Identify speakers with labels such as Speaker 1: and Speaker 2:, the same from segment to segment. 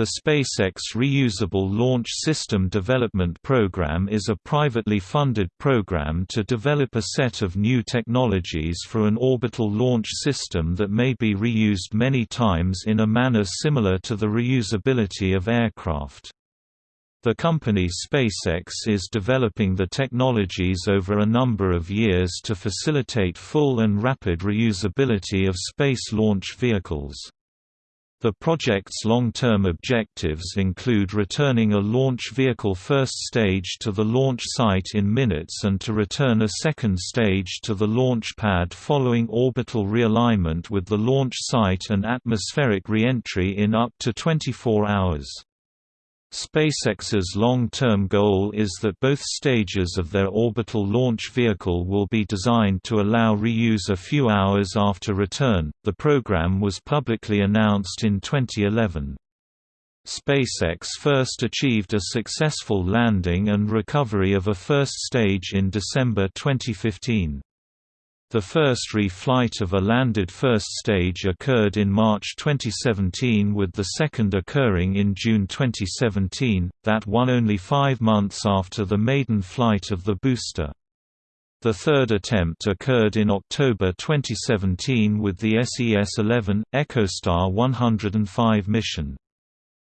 Speaker 1: The SpaceX Reusable Launch System Development Program is a privately funded program to develop a set of new technologies for an orbital launch system that may be reused many times in a manner similar to the reusability of aircraft. The company SpaceX is developing the technologies over a number of years to facilitate full and rapid reusability of space launch vehicles. The project's long-term objectives include returning a launch vehicle first stage to the launch site in minutes and to return a second stage to the launch pad following orbital realignment with the launch site and atmospheric re-entry in up to 24 hours. SpaceX's long-term goal is that both stages of their orbital launch vehicle will be designed to allow reuse a few hours after return. The program was publicly announced in 2011. SpaceX first achieved a successful landing and recovery of a first stage in December 2015. The first re-flight of a landed first stage occurred in March 2017 with the second occurring in June 2017, that one only five months after the maiden flight of the booster. The third attempt occurred in October 2017 with the SES-11, EchoStar 105 mission.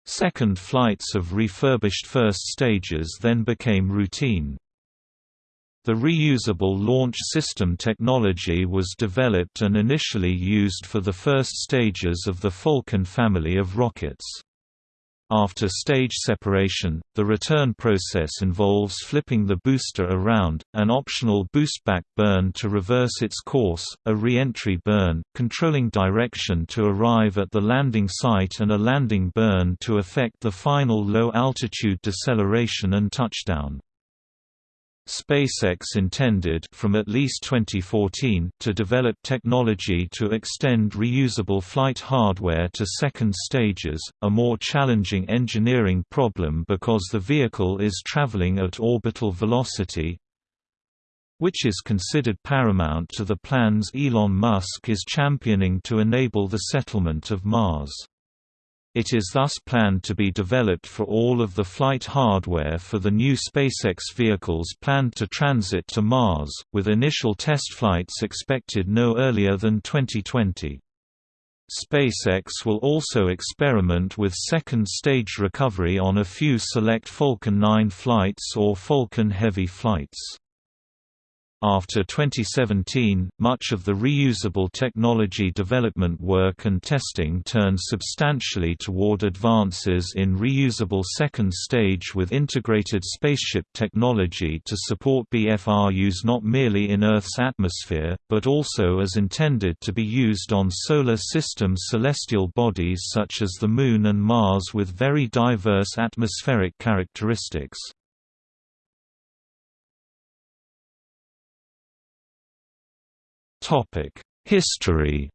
Speaker 1: Second flights of refurbished first stages then became routine. The reusable launch system technology was developed and initially used for the first stages of the Falcon family of rockets. After stage separation, the return process involves flipping the booster around, an optional boost-back burn to reverse its course, a re-entry burn, controlling direction to arrive at the landing site and a landing burn to effect the final low-altitude deceleration and touchdown. SpaceX intended from at least 2014 to develop technology to extend reusable flight hardware to second stages, a more challenging engineering problem because the vehicle is traveling at orbital velocity, which is considered paramount to the plans Elon Musk is championing to enable the settlement of Mars. It is thus planned to be developed for all of the flight hardware for the new SpaceX vehicles planned to transit to Mars, with initial test flights expected no earlier than 2020. SpaceX will also experiment with second-stage recovery on a few select Falcon 9 flights or Falcon Heavy flights. After 2017, much of the reusable technology development work and testing turned substantially toward advances in reusable second stage with integrated spaceship technology to support BFR use not merely in Earth's atmosphere, but also as intended to be used on solar system celestial bodies such as the Moon and Mars with very diverse atmospheric characteristics. History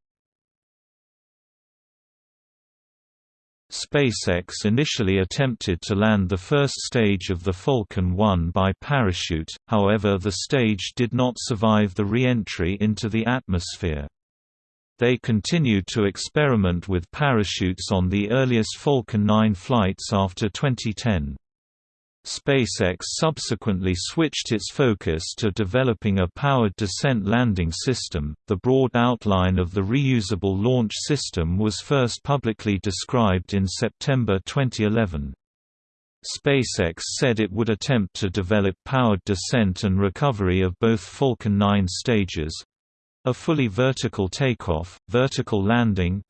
Speaker 1: SpaceX initially attempted to land the first stage of the Falcon 1 by parachute, however the stage did not survive the re-entry into the atmosphere. They continued to experiment with parachutes on the earliest Falcon 9 flights after 2010. SpaceX subsequently switched its focus to developing a powered descent landing system. The broad outline of the reusable launch system was first publicly described in September 2011. SpaceX said it would attempt to develop powered descent and recovery of both Falcon 9 stages a fully vertical takeoff, vertical landing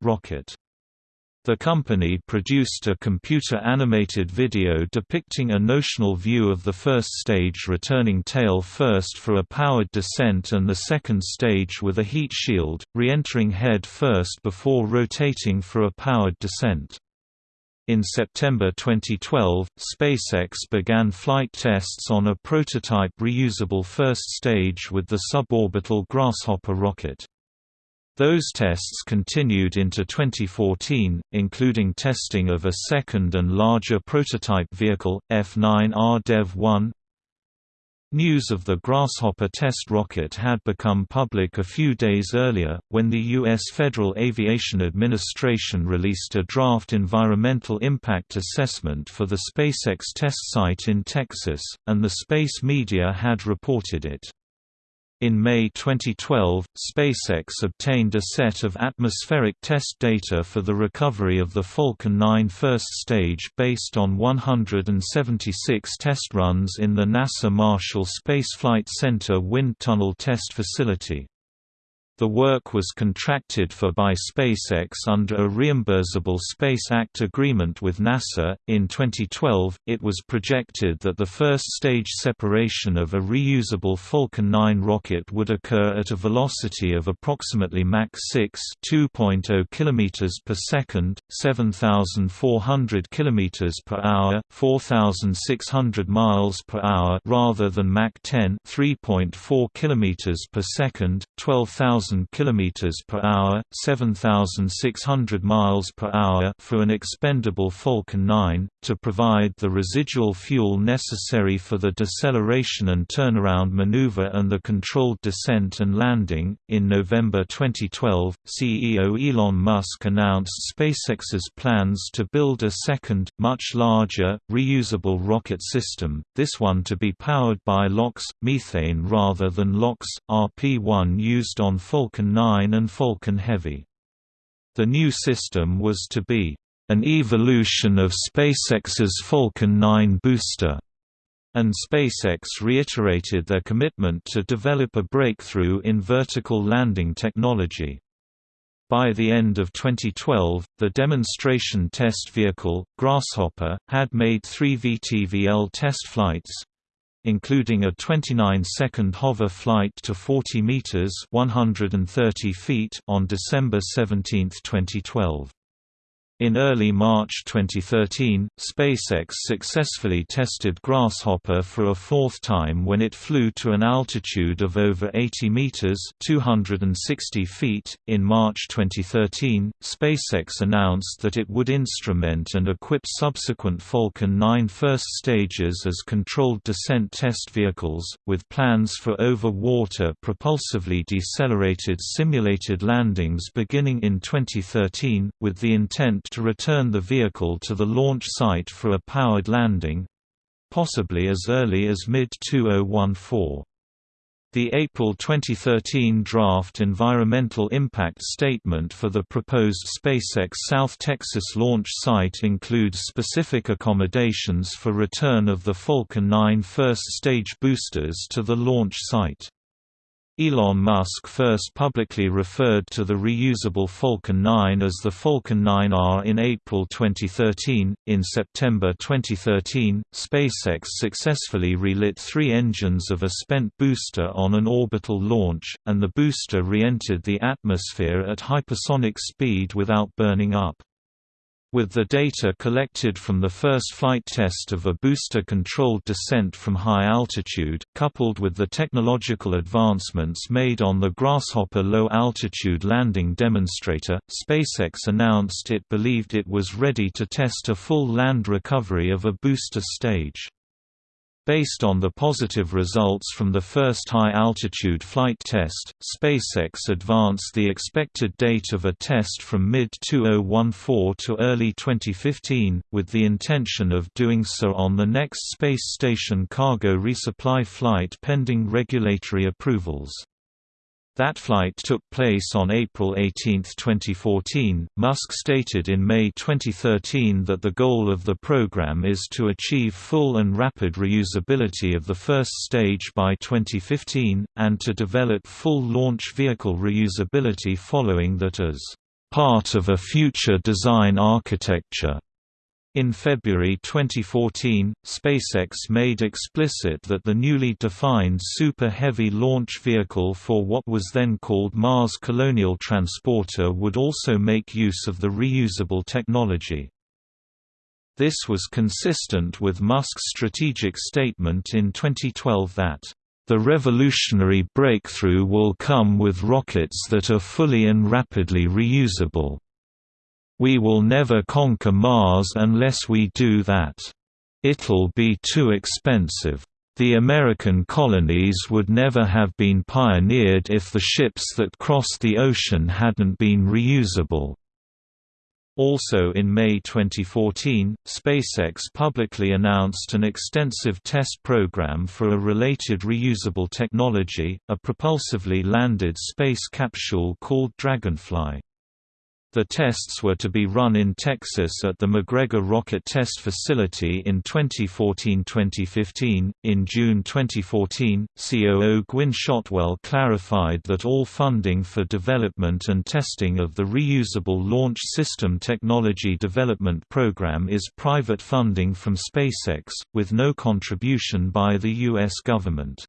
Speaker 1: rocket. The company produced a computer-animated video depicting a notional view of the first stage returning tail first for a powered descent and the second stage with a heat shield, re-entering head first before rotating for a powered descent. In September 2012, SpaceX began flight tests on a prototype reusable first stage with the suborbital Grasshopper rocket. Those tests continued into 2014, including testing of a second and larger prototype vehicle, F9R Dev 1. News of the Grasshopper test rocket had become public a few days earlier, when the U.S. Federal Aviation Administration released a draft environmental impact assessment for the SpaceX test site in Texas, and the space media had reported it. In May 2012, SpaceX obtained a set of atmospheric test data for the recovery of the Falcon 9 first stage based on 176 test runs in the NASA Marshall Space Flight Center Wind Tunnel Test Facility. The work was contracted for by SpaceX under a reimbursable Space Act agreement with NASA. In 2012, it was projected that the first stage separation of a reusable Falcon 9 rocket would occur at a velocity of approximately Mach 6, 2.0 km per second, 7,400 km per hour, 4,600 miles per hour, rather than Mach 10, 3.4 km per second, 12,000 1,000 km per hour, 7,600 miles per hour for an expendable Falcon 9, to provide the residual fuel necessary for the deceleration and turnaround maneuver and the controlled descent and landing. In November 2012, CEO Elon Musk announced SpaceX's plans to build a second, much larger, reusable rocket system, this one to be powered by LOX, methane rather than LOX, RP-1 used on Falcon 9 and Falcon Heavy. The new system was to be an evolution of SpaceX's Falcon 9 booster, and SpaceX reiterated their commitment to develop a breakthrough in vertical landing technology. By the end of 2012, the demonstration test vehicle, Grasshopper, had made three VTVL test flights, including a 29-second hover flight to 40 meters (130 feet) on December 17, 2012. In early March 2013, SpaceX successfully tested Grasshopper for a fourth time when it flew to an altitude of over 80 meters (260 feet). In March 2013, SpaceX announced that it would instrument and equip subsequent Falcon 9 first stages as controlled descent test vehicles, with plans for over-water propulsively decelerated simulated landings beginning in 2013, with the intent to return the vehicle to the launch site for a powered landing—possibly as early as mid-2014. The April 2013 draft environmental impact statement for the proposed SpaceX South Texas launch site includes specific accommodations for return of the Falcon 9 first stage boosters to the launch site. Elon Musk first publicly referred to the reusable Falcon 9 as the Falcon 9R in April 2013. In September 2013, SpaceX successfully relit three engines of a spent booster on an orbital launch, and the booster re entered the atmosphere at hypersonic speed without burning up. With the data collected from the first flight test of a booster-controlled descent from high altitude, coupled with the technological advancements made on the Grasshopper low-altitude landing demonstrator, SpaceX announced it believed it was ready to test a full land recovery of a booster stage. Based on the positive results from the first high-altitude flight test, SpaceX advanced the expected date of a test from mid-2014 to early 2015, with the intention of doing so on the next space station cargo resupply flight pending regulatory approvals. That flight took place on April 18, 2014. Musk stated in May 2013 that the goal of the program is to achieve full and rapid reusability of the first stage by 2015, and to develop full launch vehicle reusability following that as part of a future design architecture. In February 2014, SpaceX made explicit that the newly defined Super Heavy launch vehicle for what was then called Mars Colonial Transporter would also make use of the reusable technology. This was consistent with Musk's strategic statement in 2012 that the revolutionary breakthrough will come with rockets that are fully and rapidly reusable. We will never conquer Mars unless we do that. It'll be too expensive. The American colonies would never have been pioneered if the ships that crossed the ocean hadn't been reusable. Also in May 2014, SpaceX publicly announced an extensive test program for a related reusable technology, a propulsively landed space capsule called Dragonfly. The tests were to be run in Texas at the McGregor Rocket Test Facility in 2014-2015. In June 2014, COO Gwynne Shotwell clarified that all funding for development and testing of the Reusable Launch System Technology Development Program is private funding from SpaceX, with no contribution by the U.S. government.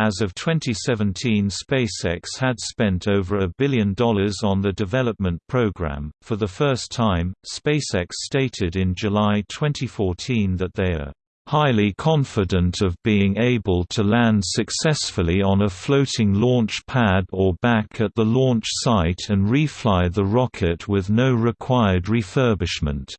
Speaker 1: As of 2017 SpaceX had spent over a billion dollars on the development program. For the first time, SpaceX stated in July 2014 that they are highly confident of being able to land successfully on a floating launch pad or back at the launch site and refly the rocket with no required refurbishment.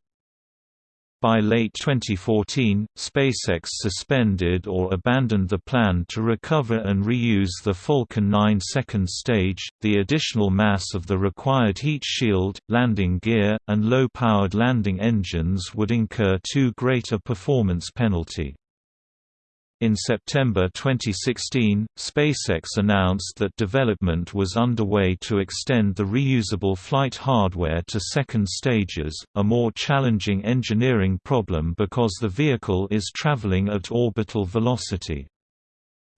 Speaker 1: By late 2014, SpaceX suspended or abandoned the plan to recover and reuse the Falcon 9 second stage. The additional mass of the required heat shield, landing gear, and low-powered landing engines would incur too great a performance penalty. In September 2016, SpaceX announced that development was underway to extend the reusable flight hardware to second stages, a more challenging engineering problem because the vehicle is traveling at orbital velocity.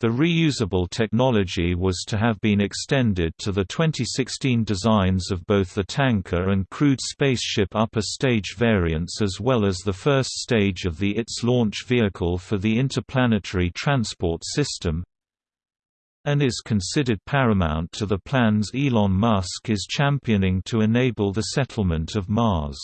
Speaker 1: The reusable technology was to have been extended to the 2016 designs of both the tanker and crewed spaceship upper stage variants as well as the first stage of the ITS launch vehicle for the Interplanetary Transport System, and is considered paramount to the plans Elon Musk is championing to enable the settlement of Mars.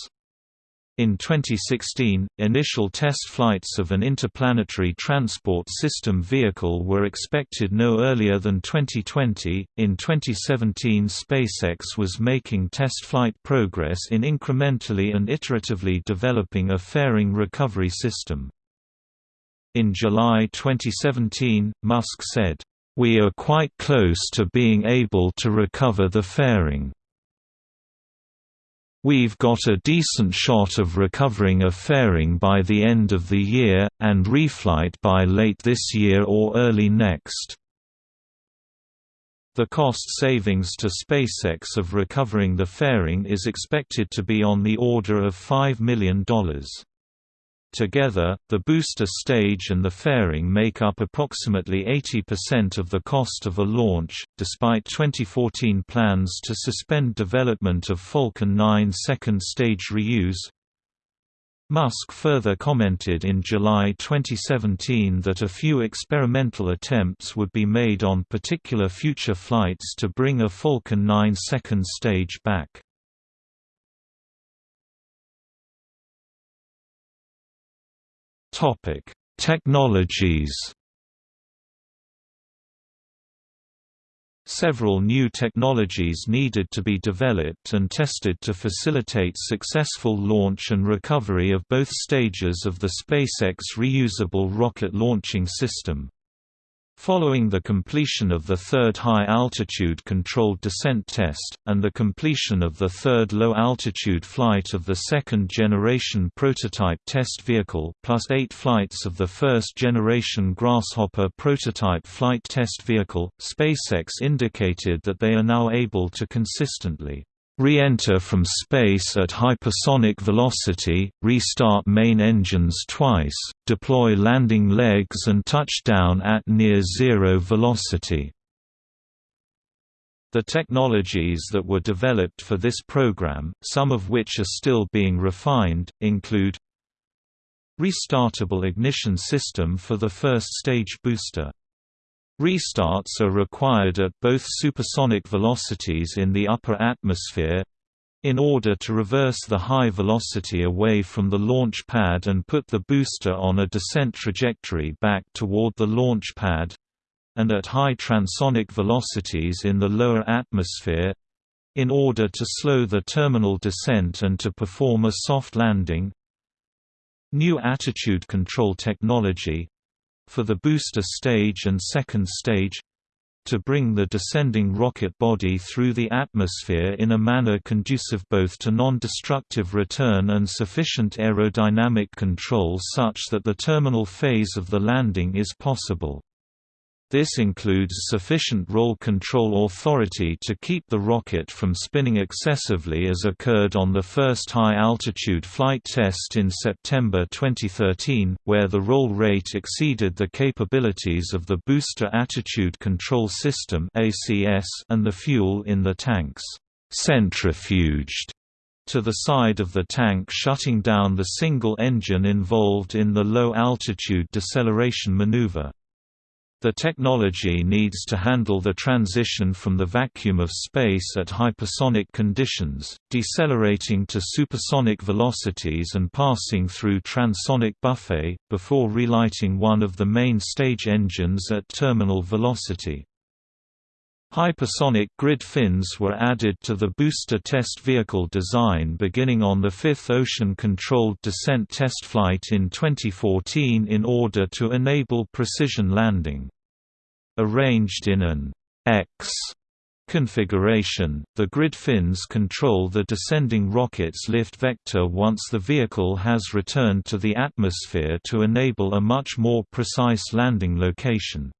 Speaker 1: In 2016, initial test flights of an interplanetary transport system vehicle were expected no earlier than 2020. In 2017, SpaceX was making test flight progress in incrementally and iteratively developing a fairing recovery system. In July 2017, Musk said, We are quite close to being able to recover the fairing. We've got a decent shot of recovering a fairing by the end of the year, and reflight by late this year or early next. The cost savings to SpaceX of recovering the fairing is expected to be on the order of $5 million. Together, the booster stage and the fairing make up approximately 80% of the cost of a launch. Despite 2014 plans to suspend development of Falcon 9 second stage reuse, Musk further commented in July 2017 that a few experimental attempts would be made on particular future flights to bring a Falcon 9 second stage back. Topic: Technologies. Several new technologies needed to be developed and tested to facilitate successful launch and recovery of both stages of the SpaceX reusable rocket launching system. Following the completion of the third high-altitude controlled descent test, and the completion of the third low-altitude flight of the second-generation prototype test vehicle plus eight flights of the first-generation Grasshopper prototype flight test vehicle, SpaceX indicated that they are now able to consistently re-enter from space at hypersonic velocity, restart main engines twice, deploy landing legs and touch down at near-zero velocity. The technologies that were developed for this program, some of which are still being refined, include Restartable ignition system for the first stage booster Restarts are required at both supersonic velocities in the upper atmosphere in order to reverse the high velocity away from the launch pad and put the booster on a descent trajectory back toward the launch pad and at high transonic velocities in the lower atmosphere in order to slow the terminal descent and to perform a soft landing. New attitude control technology for the booster stage and second stage to bring the descending rocket body through the atmosphere in a manner conducive both to non-destructive return and sufficient aerodynamic control such that the terminal phase of the landing is possible. This includes sufficient roll control authority to keep the rocket from spinning excessively as occurred on the first high-altitude flight test in September 2013, where the roll rate exceeded the capabilities of the Booster Attitude Control System and the fuel in the tanks centrifuged to the side of the tank shutting down the single engine involved in the low-altitude deceleration maneuver. The technology needs to handle the transition from the vacuum of space at hypersonic conditions, decelerating to supersonic velocities and passing through transonic buffet, before relighting one of the main stage engines at terminal velocity. Hypersonic grid fins were added to the booster test vehicle design beginning on the fifth ocean-controlled descent test flight in 2014 in order to enable precision landing. Arranged in an X configuration, the grid fins control the descending rocket's lift vector once the vehicle has returned to the atmosphere to enable a much more precise landing location.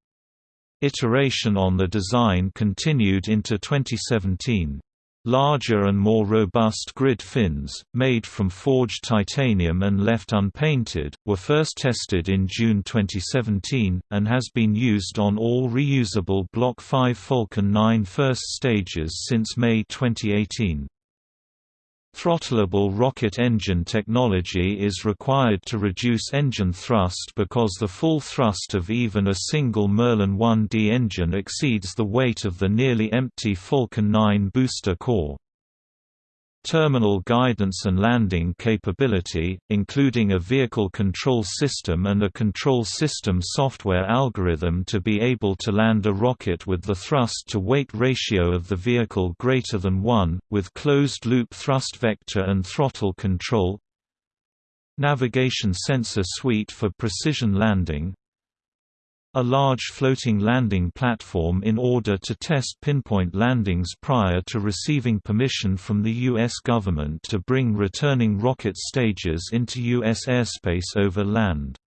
Speaker 1: Iteration on the design continued into 2017. Larger and more robust grid fins, made from forged titanium and left unpainted, were first tested in June 2017, and has been used on all reusable Block 5 Falcon 9 first stages since May 2018. Throttleable rocket engine technology is required to reduce engine thrust because the full thrust of even a single Merlin 1D engine exceeds the weight of the nearly empty Falcon 9 booster core. Terminal guidance and landing capability, including a vehicle control system and a control system software algorithm to be able to land a rocket with the thrust-to-weight ratio of the vehicle greater than 1, with closed-loop thrust vector and throttle control. Navigation sensor suite for precision landing a large floating landing platform in order to test pinpoint landings prior to receiving permission from the U.S. government to bring returning rocket stages into U.S. airspace over land.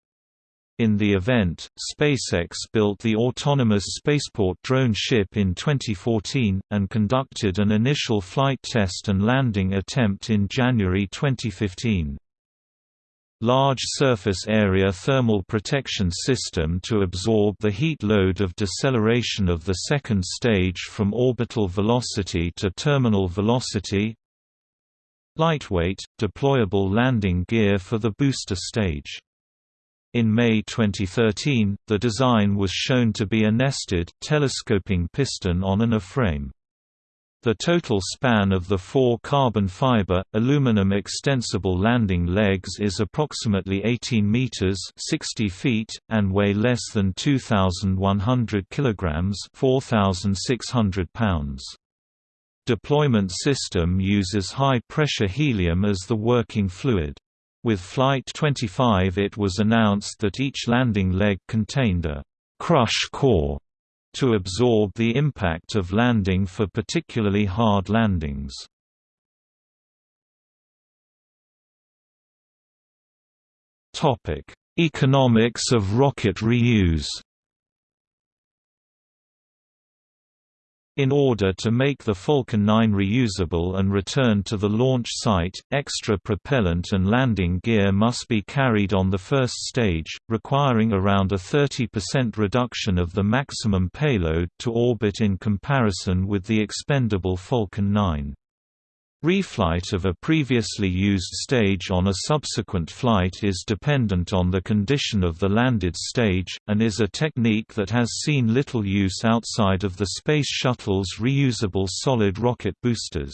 Speaker 1: In the event, SpaceX built the autonomous spaceport drone ship in 2014, and conducted an initial flight test and landing attempt in January 2015 large surface area thermal protection system to absorb the heat load of deceleration of the second stage from orbital velocity to terminal velocity lightweight, deployable landing gear for the booster stage. In May 2013, the design was shown to be a nested, telescoping piston on an A-frame. The total span of the four carbon fiber, aluminum extensible landing legs is approximately 18 meters (60 feet) and weigh less than 2,100 kilograms (4,600 pounds). Deployment system uses high-pressure helium as the working fluid. With Flight 25 it was announced that each landing leg contained a «crush core» to absorb the impact of landing for particularly hard landings. Economics of rocket reuse In order to make the Falcon 9 reusable and return to the launch site, extra propellant and landing gear must be carried on the first stage, requiring around a 30% reduction of the maximum payload to orbit in comparison with the expendable Falcon 9. Reflight of a previously used stage on a subsequent flight is dependent on the condition of the landed stage, and is a technique that has seen little use outside of the Space Shuttle's reusable solid rocket boosters.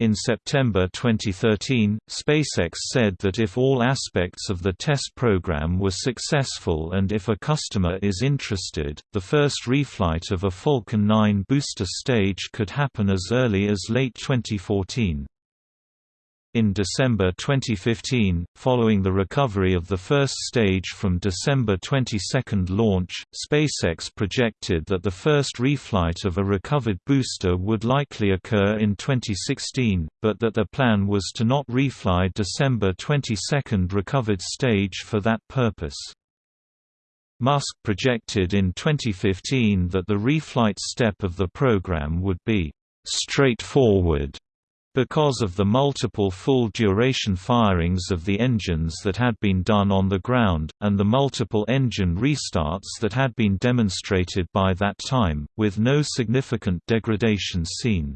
Speaker 1: In September 2013, SpaceX said that if all aspects of the test program were successful and if a customer is interested, the first reflight of a Falcon 9 booster stage could happen as early as late 2014. In December 2015, following the recovery of the first stage from December 22 launch, SpaceX projected that the first reflight of a recovered booster would likely occur in 2016, but that the plan was to not refly December 22 recovered stage for that purpose. Musk projected in 2015 that the reflight step of the program would be straightforward because of the multiple full-duration firings of the engines that had been done on the ground, and the multiple engine restarts that had been demonstrated by that time, with no significant degradation seen.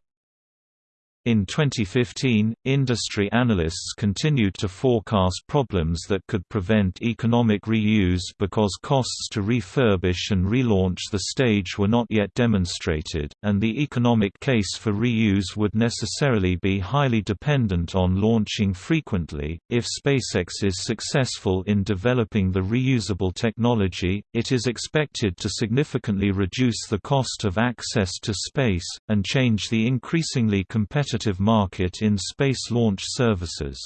Speaker 1: In 2015, industry analysts continued to forecast problems that could prevent economic reuse because costs to refurbish and relaunch the stage were not yet demonstrated, and the economic case for reuse would necessarily be highly dependent on launching frequently. If SpaceX is successful in developing the reusable technology, it is expected to significantly reduce the cost of access to space, and change the increasingly competitive competitive market in space launch services.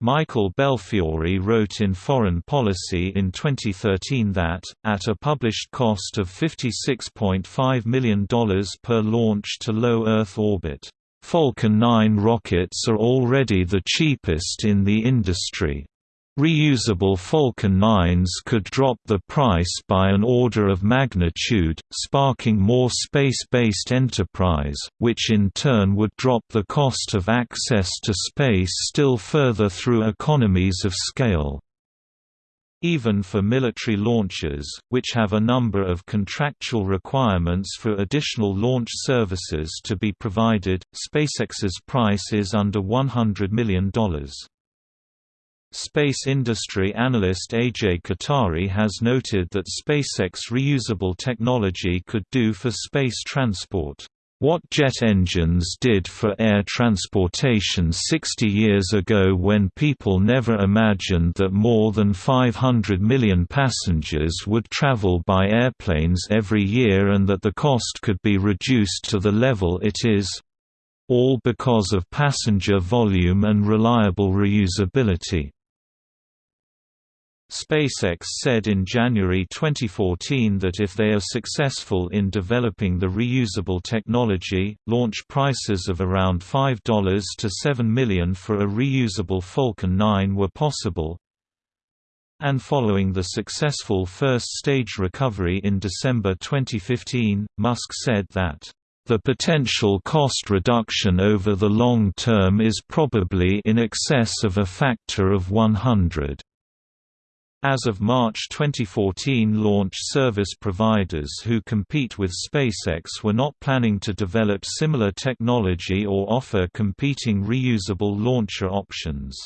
Speaker 1: Michael Belfiore wrote in Foreign Policy in 2013 that, at a published cost of $56.5 million per launch to low Earth orbit, Falcon 9 rockets are already the cheapest in the industry. Reusable Falcon 9s could drop the price by an order of magnitude, sparking more space-based enterprise, which in turn would drop the cost of access to space still further through economies of scale. Even for military launches, which have a number of contractual requirements for additional launch services to be provided, SpaceX's price is under $100 million. Space industry analyst Ajay Kothari has noted that SpaceX reusable technology could do for space transport. What jet engines did for air transportation 60 years ago when people never imagined that more than 500 million passengers would travel by airplanes every year and that the cost could be reduced to the level it is—all because of passenger volume and reliable reusability. SpaceX said in January 2014 that if they are successful in developing the reusable technology, launch prices of around $5 to 7 million for a reusable Falcon 9 were possible. And following the successful first-stage recovery in December 2015, Musk said that the potential cost reduction over the long term is probably in excess of a factor of 100. As of March 2014 launch service providers who compete with SpaceX were not planning to develop similar technology or offer competing reusable launcher options.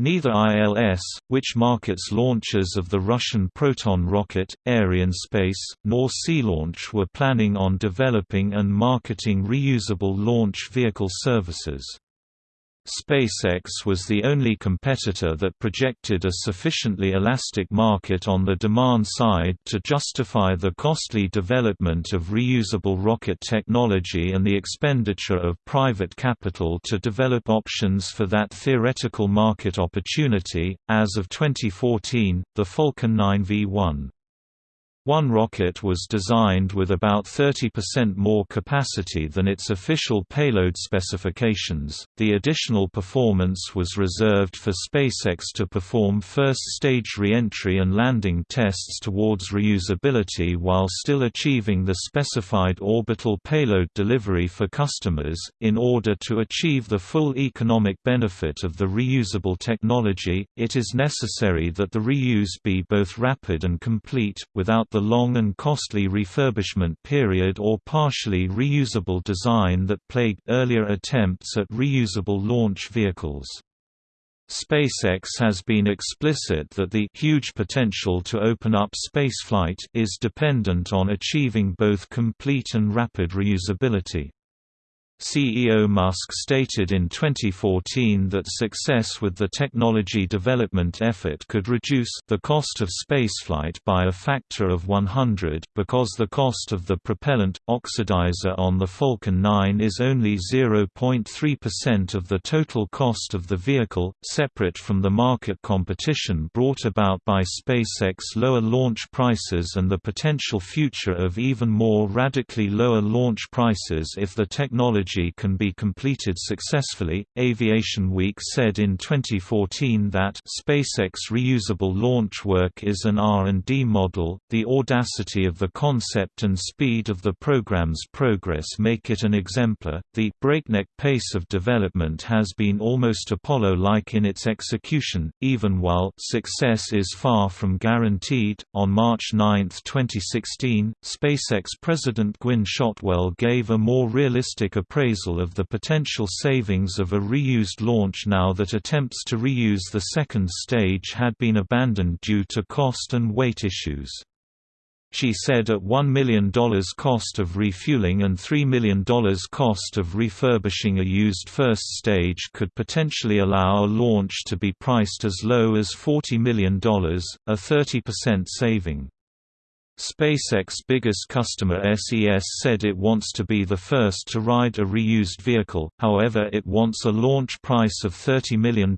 Speaker 1: Neither ILS, which markets launches of the Russian Proton rocket, Arianespace, nor SeaLaunch were planning on developing and marketing reusable launch vehicle services. SpaceX was the only competitor that projected a sufficiently elastic market on the demand side to justify the costly development of reusable rocket technology and the expenditure of private capital to develop options for that theoretical market opportunity. As of 2014, the Falcon 9 V1 one rocket was designed with about 30% more capacity than its official payload specifications. The additional performance was reserved for SpaceX to perform first stage re-entry and landing tests towards reusability while still achieving the specified orbital payload delivery for customers. In order to achieve the full economic benefit of the reusable technology, it is necessary that the reuse be both rapid and complete, without the the long and costly refurbishment period or partially reusable design that plagued earlier attempts at reusable launch vehicles. SpaceX has been explicit that the huge potential to open up spaceflight is dependent on achieving both complete and rapid reusability. CEO Musk stated in 2014 that success with the technology development effort could reduce the cost of spaceflight by a factor of 100, because the cost of the propellant, oxidizer on the Falcon 9 is only 0.3% of the total cost of the vehicle, separate from the market competition brought about by SpaceX lower launch prices and the potential future of even more radically lower launch prices if the technology can be completed successfully. Aviation Week said in 2014 that SpaceX reusable launch work is an R&D model. The audacity of the concept and speed of the program's progress make it an exemplar. The breakneck pace of development has been almost Apollo-like in its execution, even while success is far from guaranteed. On March 9, 2016, SpaceX President Gwynne Shotwell gave a more realistic approach appraisal of the potential savings of a reused launch now that attempts to reuse the second stage had been abandoned due to cost and weight issues. She said at $1 million cost of refueling and $3 million cost of refurbishing a used first stage could potentially allow a launch to be priced as low as $40 million, a 30% saving. SpaceX biggest customer SES said it wants to be the first to ride a reused vehicle, however it wants a launch price of $30 million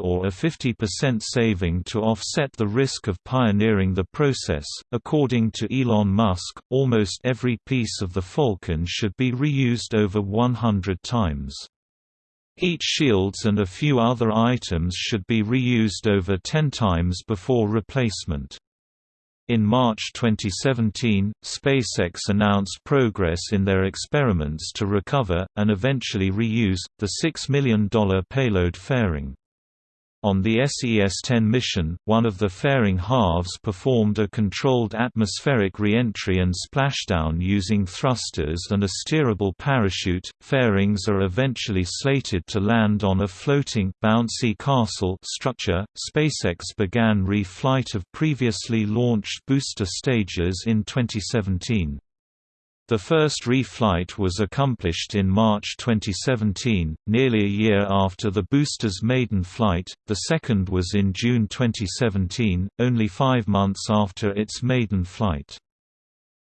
Speaker 1: or a 50% saving to offset the risk of pioneering the process. According to Elon Musk, almost every piece of the Falcon should be reused over 100 times. Heat shields and a few other items should be reused over 10 times before replacement. In March 2017, SpaceX announced progress in their experiments to recover, and eventually reuse, the $6 million payload fairing. On the SES-10 mission, one of the fairing halves performed a controlled atmospheric re-entry and splashdown using thrusters and a steerable parachute. Fairings are eventually slated to land on a floating bouncy castle structure. SpaceX began re-flight of previously launched booster stages in 2017. The first reflight was accomplished in March 2017, nearly a year after the booster's maiden flight, the second was in June 2017, only five months after its maiden flight.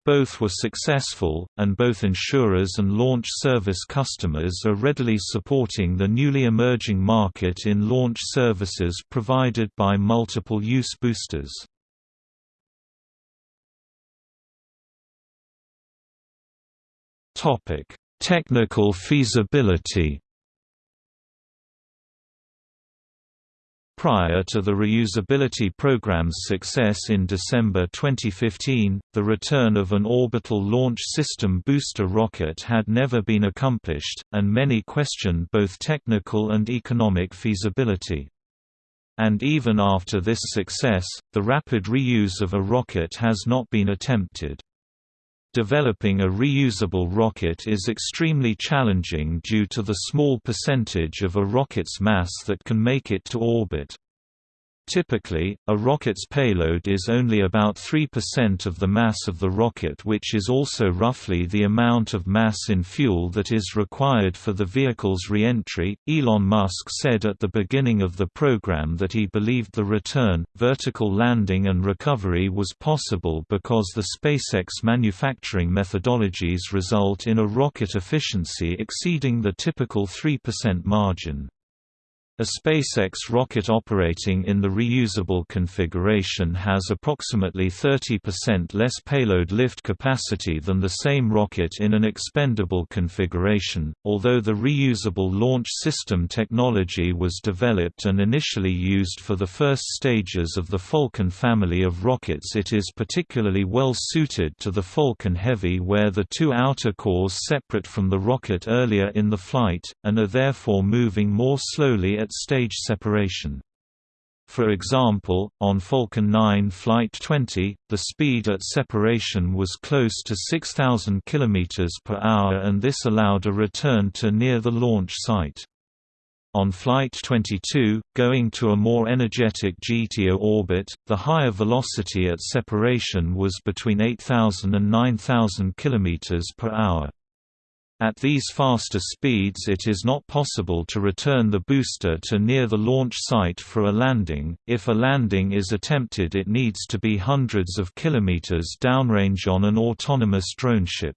Speaker 1: Both were successful, and both insurers and launch service customers are readily supporting the newly emerging market in launch services provided by multiple-use boosters. Topic: Technical feasibility. Prior to the reusability program's success in December 2015, the return of an orbital launch system booster rocket had never been accomplished, and many questioned both technical and economic feasibility. And even after this success, the rapid reuse of a rocket has not been attempted. Developing a reusable rocket is extremely challenging due to the small percentage of a rocket's mass that can make it to orbit. Typically, a rocket's payload is only about 3% of the mass of the rocket which is also roughly the amount of mass in fuel that is required for the vehicle's re-entry. Elon Musk said at the beginning of the program that he believed the return, vertical landing and recovery was possible because the SpaceX manufacturing methodologies result in a rocket efficiency exceeding the typical 3% margin. A SpaceX rocket operating in the reusable configuration has approximately 30% less payload lift capacity than the same rocket in an expendable configuration. Although the reusable launch system technology was developed and initially used for the first stages of the Falcon family of rockets, it is particularly well suited to the Falcon Heavy where the two outer cores separate from the rocket earlier in the flight, and are therefore moving more slowly at stage separation. For example, on Falcon 9 Flight 20, the speed at separation was close to 6,000 km per hour and this allowed a return to near the launch site. On Flight 22, going to a more energetic GTO orbit, the higher velocity at separation was between 8,000 and 9,000 km per hour. At these faster speeds it is not possible to return the booster to near the launch site for a landing. If a landing is attempted it needs to be hundreds of kilometers downrange on an autonomous drone ship.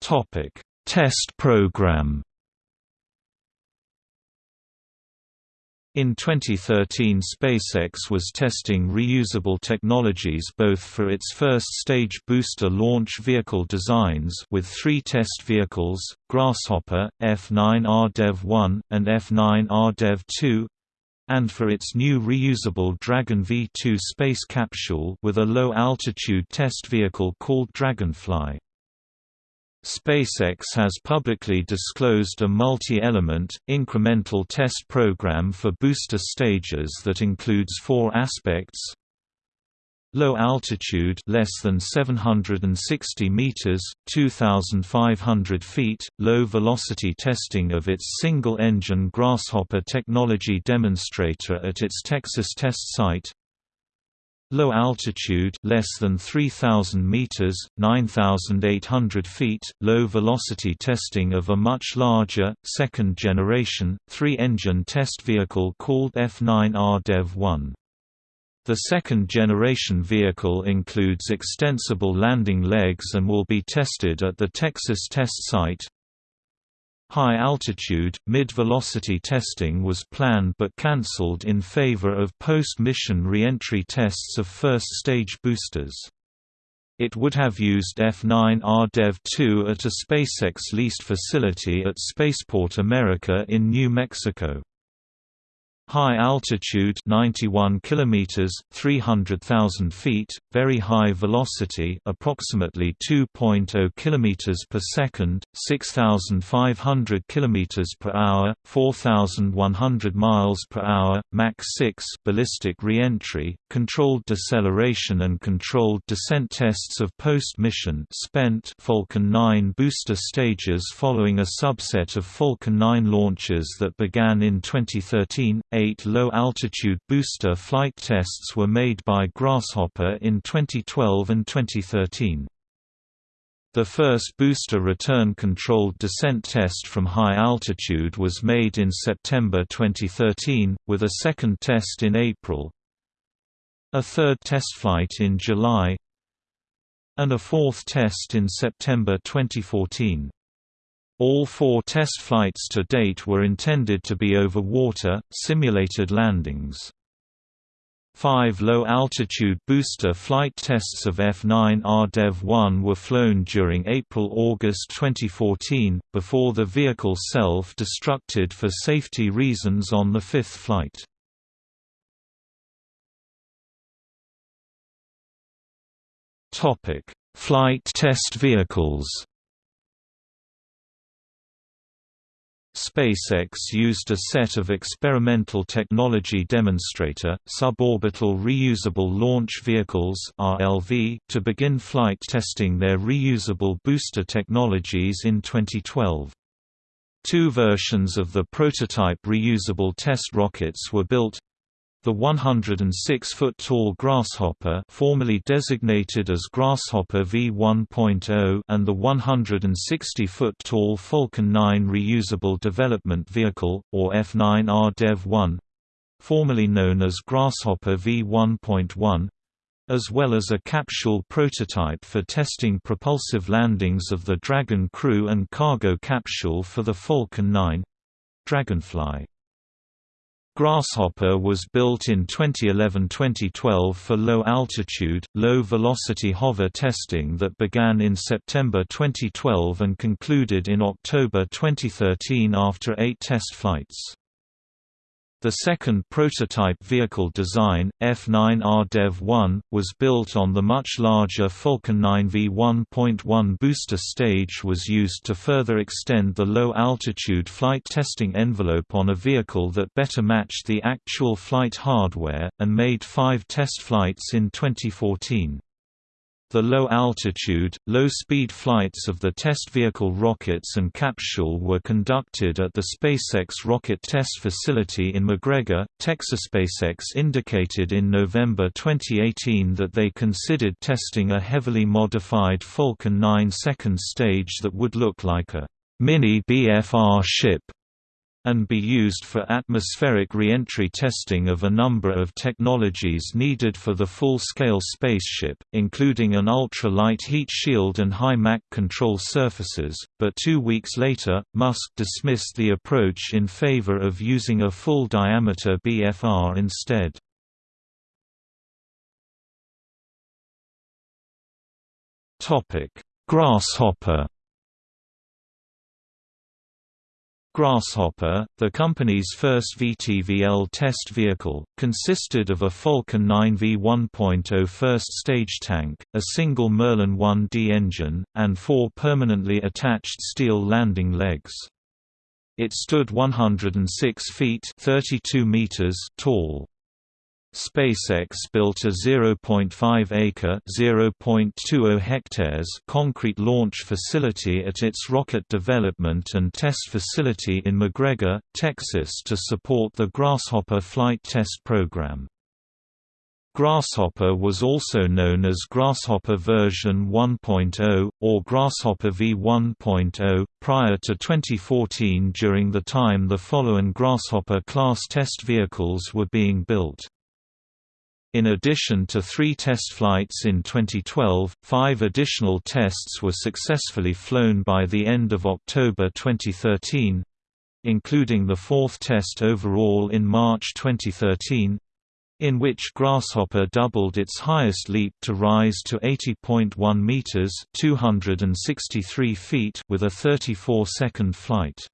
Speaker 1: Topic: Test program In 2013 SpaceX was testing reusable technologies both for its first-stage booster launch vehicle designs with three test vehicles, Grasshopper, F-9 RDEV-1, and F9R Dev 2, and for its new reusable Dragon V2 space capsule with a low-altitude test vehicle called Dragonfly. SpaceX has publicly disclosed a multi-element, incremental test program for booster stages that includes four aspects. Low altitude less than 760 meters, 2500 feet, low velocity testing of its single-engine Grasshopper technology demonstrator at its Texas test site Low altitude less than 3000 meters, 9800 feet, low velocity testing of a much larger second generation 3-engine test vehicle called F9R Dev-1. The second generation vehicle includes extensible landing legs and will be tested at the Texas test site, High-altitude, mid-velocity testing was planned but cancelled in favor of post-mission re-entry tests of first-stage boosters. It would have used F9R Dev-2 at a SpaceX-leased facility at Spaceport America in New Mexico. High altitude 91 kilometers 300,000 feet very high velocity approximately 2.0 kilometers per second 6500 kilometers per hour 4100 miles per hour Mach 6 ballistic reentry controlled deceleration and controlled descent tests of post-mission spent Falcon 9 booster stages following a subset of Falcon 9 launches that began in 2013 eight low-altitude booster flight tests were made by Grasshopper in 2012 and 2013. The first booster return controlled descent test from high altitude was made in September 2013, with a second test in April, a third test flight in July, and a fourth test in September 2014. All four test flights to date were intended to be over water, simulated landings. Five low-altitude booster flight tests of F-9 RDEV-1 were flown during April–August 2014, before the vehicle self-destructed for safety reasons on the fifth flight. Flight test vehicles SpaceX used a set of experimental technology demonstrator, suborbital reusable launch vehicles (RLV) to begin flight testing their reusable booster technologies in 2012. Two versions of the prototype reusable test rockets were built, the 106-foot-tall Grasshopper formerly designated as Grasshopper V1.0 and the 160-foot-tall Falcon 9 Reusable Development Vehicle, or F9R Dev-1 formerly known as Grasshopper V1.1 as well as a capsule prototype for testing propulsive landings of the Dragon crew and cargo capsule for the Falcon 9 Dragonfly. Grasshopper was built in 2011–2012 for low-altitude, low-velocity hover testing that began in September 2012 and concluded in October 2013 after eight test flights. The second prototype vehicle design, F9R Dev-1, was built on the much larger Falcon 9 V1.1 booster stage was used to further extend the low-altitude flight testing envelope on a vehicle that better matched the actual flight hardware, and made five test flights in 2014. The low-altitude, low-speed flights of the test vehicle rockets and capsule were conducted at the SpaceX Rocket Test Facility in McGregor, Texas. SpaceX indicated in November 2018 that they considered testing a heavily modified Falcon 9 second stage that would look like a mini BFR ship and be used for atmospheric reentry testing of a number of technologies needed for the full-scale spaceship, including an ultra-light heat shield and high Mach control surfaces, but two weeks later, Musk dismissed the approach in favor of using a full-diameter BFR instead. Grasshopper Grasshopper, the company's first VTVL test vehicle, consisted of a Falcon 9 V1.0 first-stage tank, a single Merlin 1D engine, and four permanently attached steel landing legs. It stood 106 feet 32 meters tall. SpaceX built a 0.5-acre (0.20 hectares) concrete launch facility at its rocket development and test facility in McGregor, Texas to support the Grasshopper flight test program. Grasshopper was also known as Grasshopper version 1.0, or Grasshopper V1.0, prior to 2014 during the time the following Grasshopper-class test vehicles were being built. In addition to three test flights in 2012, five additional tests were successfully flown by the end of October 2013 including the fourth test overall in March 2013 in which Grasshopper doubled its highest leap to rise to 80.1 meters (263 feet) with a 34-second flight.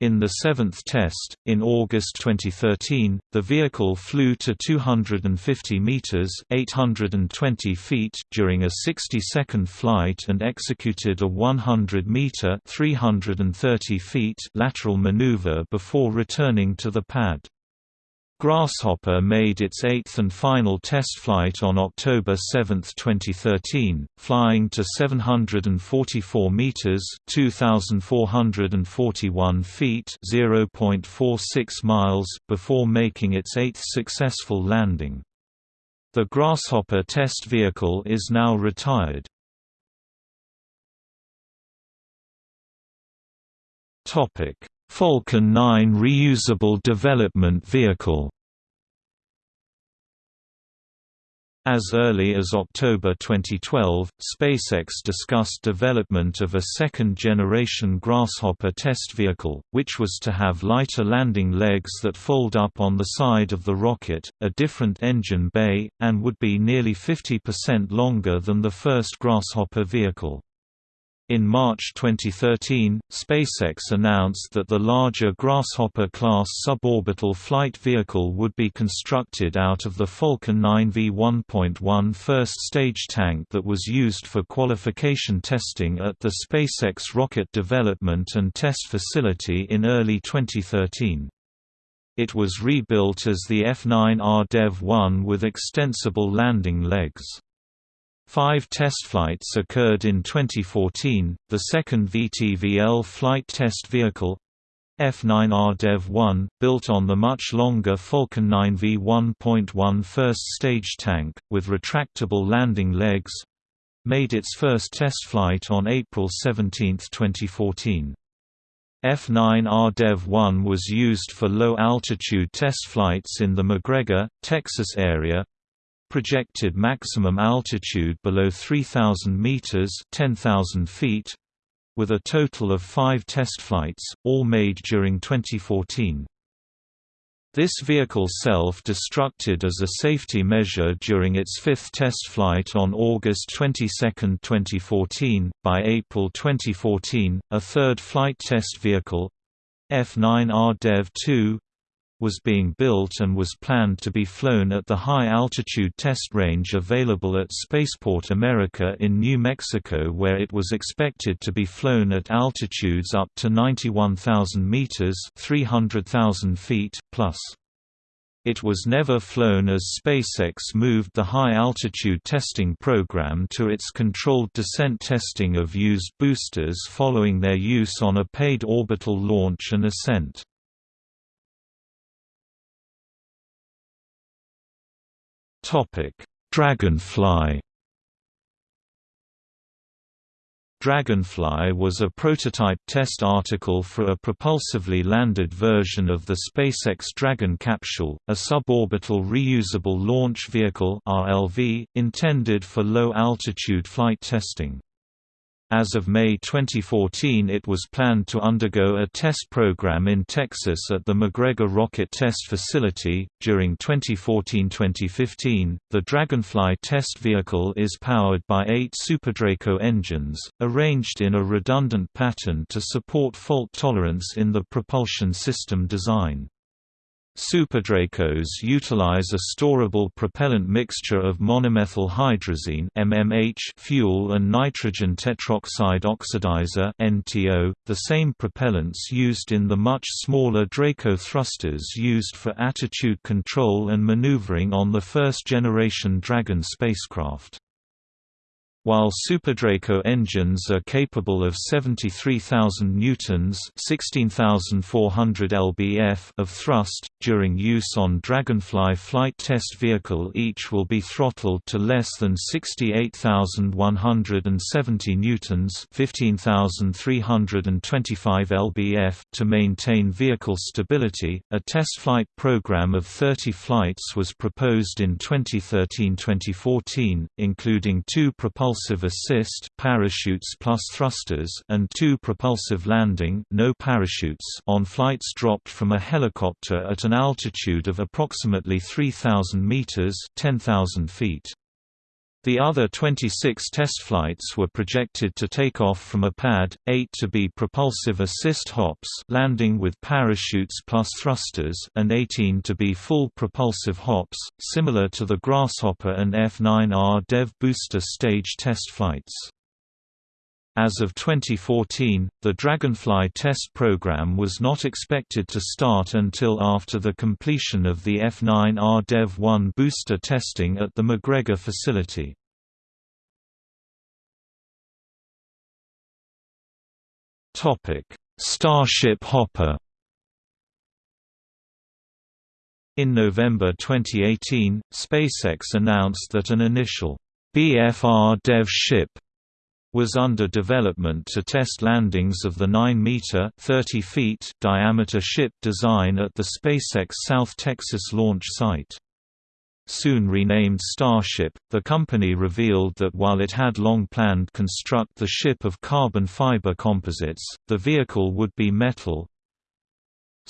Speaker 1: In the seventh test, in August 2013, the vehicle flew to 250 meters (820 feet) during a 60-second flight and executed a 100-meter (330 feet) lateral maneuver before returning to the pad. Grasshopper made its eighth and final test flight on October 7, 2013, flying to 744 meters (2,441 feet) (0.46 miles) before making its eighth successful landing. The Grasshopper test vehicle is now retired. Topic: Falcon 9 reusable development vehicle As early as October 2012, SpaceX discussed development of a second-generation Grasshopper test vehicle, which was to have lighter landing legs that fold up on the side of the rocket, a different engine bay, and would be nearly 50% longer than the first Grasshopper vehicle. In March 2013, SpaceX announced that the larger Grasshopper-class suborbital flight vehicle would be constructed out of the Falcon 9 V1.1 first-stage tank that was used for qualification testing at the SpaceX Rocket Development and Test Facility in early 2013. It was rebuilt as the F-9R Dev-1 with extensible landing legs. Five test flights occurred in 2014. The second VTVL flight test vehicle F9R Dev-1, built on the much longer Falcon 9 V1.1 first-stage tank, with retractable landing legs, made its first test flight on April 17, 2014. F9R Dev-1 was used for low-altitude test flights in the McGregor, Texas area, projected maximum altitude below 3,000 meters (10,000 feet), with a total of five test flights, all made during 2014. This vehicle self-destructed as a safety measure during its fifth test flight on August 22, 2014. By April 2014, a third flight test vehicle, F9R Dev-2, was being built and was planned to be flown at the high-altitude test range available at Spaceport America in New Mexico where it was expected to be flown at altitudes up to 91,000 meters 300,000 feet plus. It was never flown as SpaceX moved the high-altitude testing program to its controlled descent testing of used boosters following their use on a paid orbital launch and ascent. Dragonfly Dragonfly was a prototype test article for a propulsively landed version of the SpaceX Dragon capsule, a suborbital reusable launch vehicle (RLV) intended for low-altitude flight testing. As of May 2014 it was planned to undergo a test program in Texas at the McGregor Rocket Test Facility. During 2014-2015, the Dragonfly test vehicle is powered by eight SuperDraco engines, arranged in a redundant pattern to support fault tolerance in the propulsion system design. Superdracos utilize a storable propellant mixture of monomethyl hydrazine MMH fuel and nitrogen tetroxide oxidizer (NTO), the same propellants used in the much smaller Draco thrusters used for attitude control and maneuvering on the first-generation Dragon spacecraft. While SuperDraco engines are capable of 73,000 newtons (16,400 lbf) of thrust during use on Dragonfly flight test vehicle, each will be throttled to less than 68,170 newtons (15,325 lbf) to maintain vehicle stability. A test flight program of 30 flights was proposed in 2013-2014, including two propulsion propulsive assist parachutes plus thrusters and two propulsive landing no parachutes on flights dropped from a helicopter at an altitude of approximately 3000 meters 10000 feet. The other 26 test flights were projected to take off from a pad, 8 to be propulsive assist hops landing with parachutes plus thrusters and 18 to be full propulsive hops, similar to the Grasshopper and F-9R DEV booster stage test flights. As of 2014, the Dragonfly test program was not expected to start until after the completion of the F9R Dev-1 booster testing at the McGregor facility. Starship Hopper In November 2018, SpaceX announced that an initial BFR Dev ship was under development to test landings of the 9-meter (30 feet) diameter ship design at the SpaceX South Texas launch site. Soon renamed Starship, the company revealed that while it had long planned construct the ship of carbon fiber composites, the vehicle would be metal,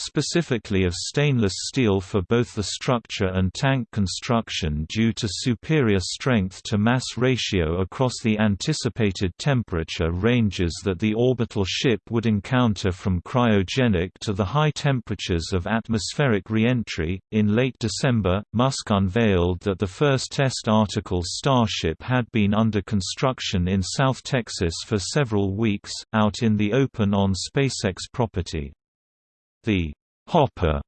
Speaker 1: specifically of stainless steel for both the structure and tank construction due to superior strength-to-mass ratio across the anticipated temperature ranges that the orbital ship would encounter from cryogenic to the high temperatures of atmospheric reentry. In late December, Musk unveiled that the first test article Starship had been under construction in South Texas for several weeks, out in the open on SpaceX property. The «hopper»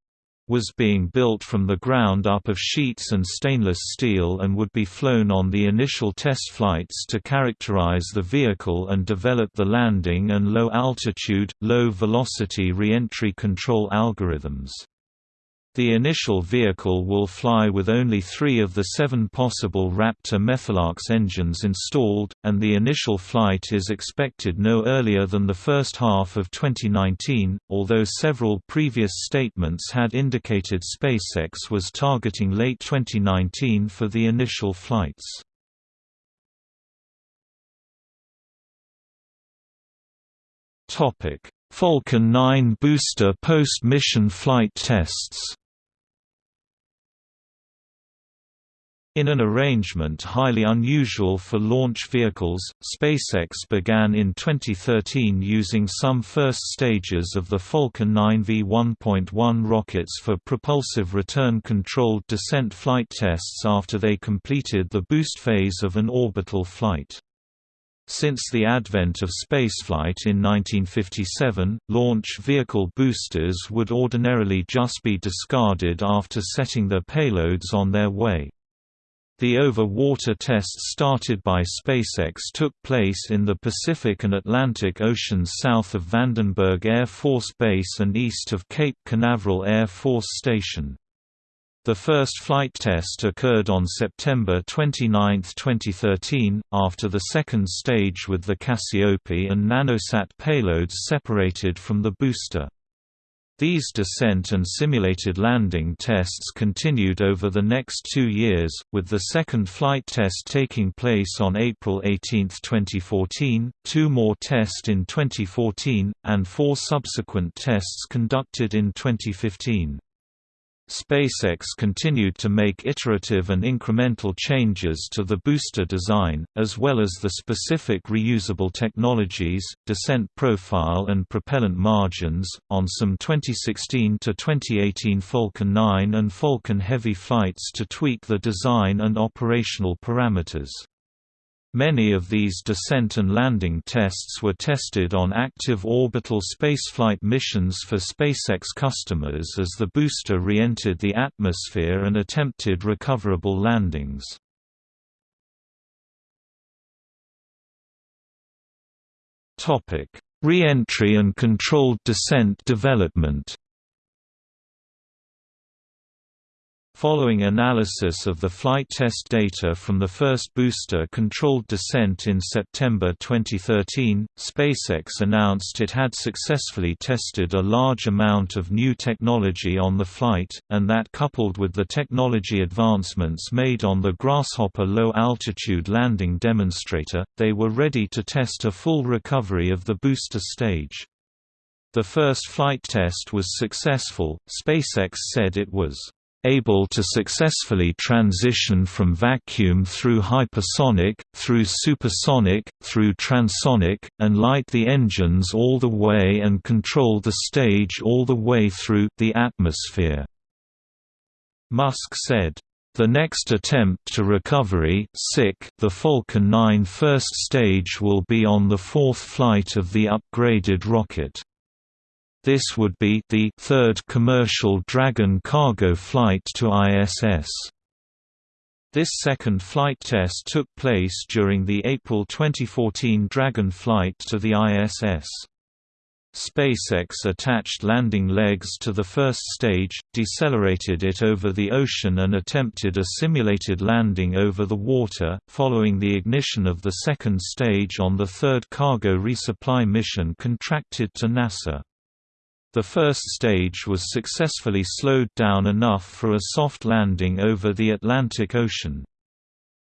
Speaker 1: was being built from the ground up of sheets and stainless steel and would be flown on the initial test flights to characterize the vehicle and develop the landing and low-altitude, low-velocity reentry control algorithms. The initial vehicle will fly with only three of the seven possible Raptor methalox engines installed, and the initial flight is expected no earlier than the first half of 2019, although several previous statements had indicated SpaceX was targeting late 2019 for the initial flights. Falcon 9 booster post-mission flight tests In an arrangement highly unusual for launch vehicles, SpaceX began in 2013 using some first stages of the Falcon 9 V1.1 rockets for propulsive return-controlled descent flight tests after they completed the boost phase of an orbital flight. Since the advent of spaceflight in 1957, launch vehicle boosters would ordinarily just be discarded after setting their payloads on their way. The over-water tests started by SpaceX took place in the Pacific and Atlantic Oceans south of Vandenberg Air Force Base and east of Cape Canaveral Air Force Station. The first flight test occurred on September 29, 2013, after the second stage with the Cassiope and Nanosat payloads separated from the booster. These descent and simulated landing tests continued over the next two years, with the second flight test taking place on April 18, 2014, two more tests in 2014, and four subsequent tests conducted in 2015. SpaceX continued to make iterative and incremental changes to the booster design, as well as the specific reusable technologies, descent profile and propellant margins, on some 2016 to 2018 Falcon 9 and Falcon Heavy flights to tweak the design and operational parameters. Many of these descent and landing tests were tested on active orbital spaceflight missions for SpaceX customers as the booster re-entered the atmosphere and attempted recoverable landings. Re-entry and controlled descent development Following analysis of the flight test data from the first booster-controlled descent in September 2013, SpaceX announced it had successfully tested a large amount of new technology on the flight, and that coupled with the technology advancements made on the Grasshopper low-altitude landing demonstrator, they were ready to test a full recovery of the booster stage. The first flight test was successful, SpaceX said it was able to successfully transition from vacuum through hypersonic, through supersonic, through transonic, and light the engines all the way and control the stage all the way through the atmosphere. Musk said, the next attempt to recovery the Falcon 9 first stage will be on the fourth flight of the upgraded rocket. This would be the third commercial Dragon cargo flight to ISS. This second flight test took place during the April 2014 Dragon flight to the ISS. SpaceX attached landing legs to the first stage, decelerated it over the ocean and attempted a simulated landing over the water, following the ignition of the second stage on the third cargo resupply mission contracted to NASA. The first stage was successfully slowed down enough for a soft landing over the Atlantic Ocean.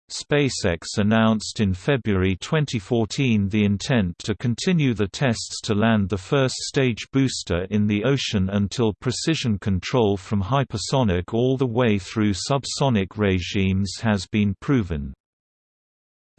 Speaker 1: SpaceX announced in February 2014 the intent to continue the tests to land the first stage booster in the ocean until precision control from hypersonic all the way through subsonic regimes has been proven.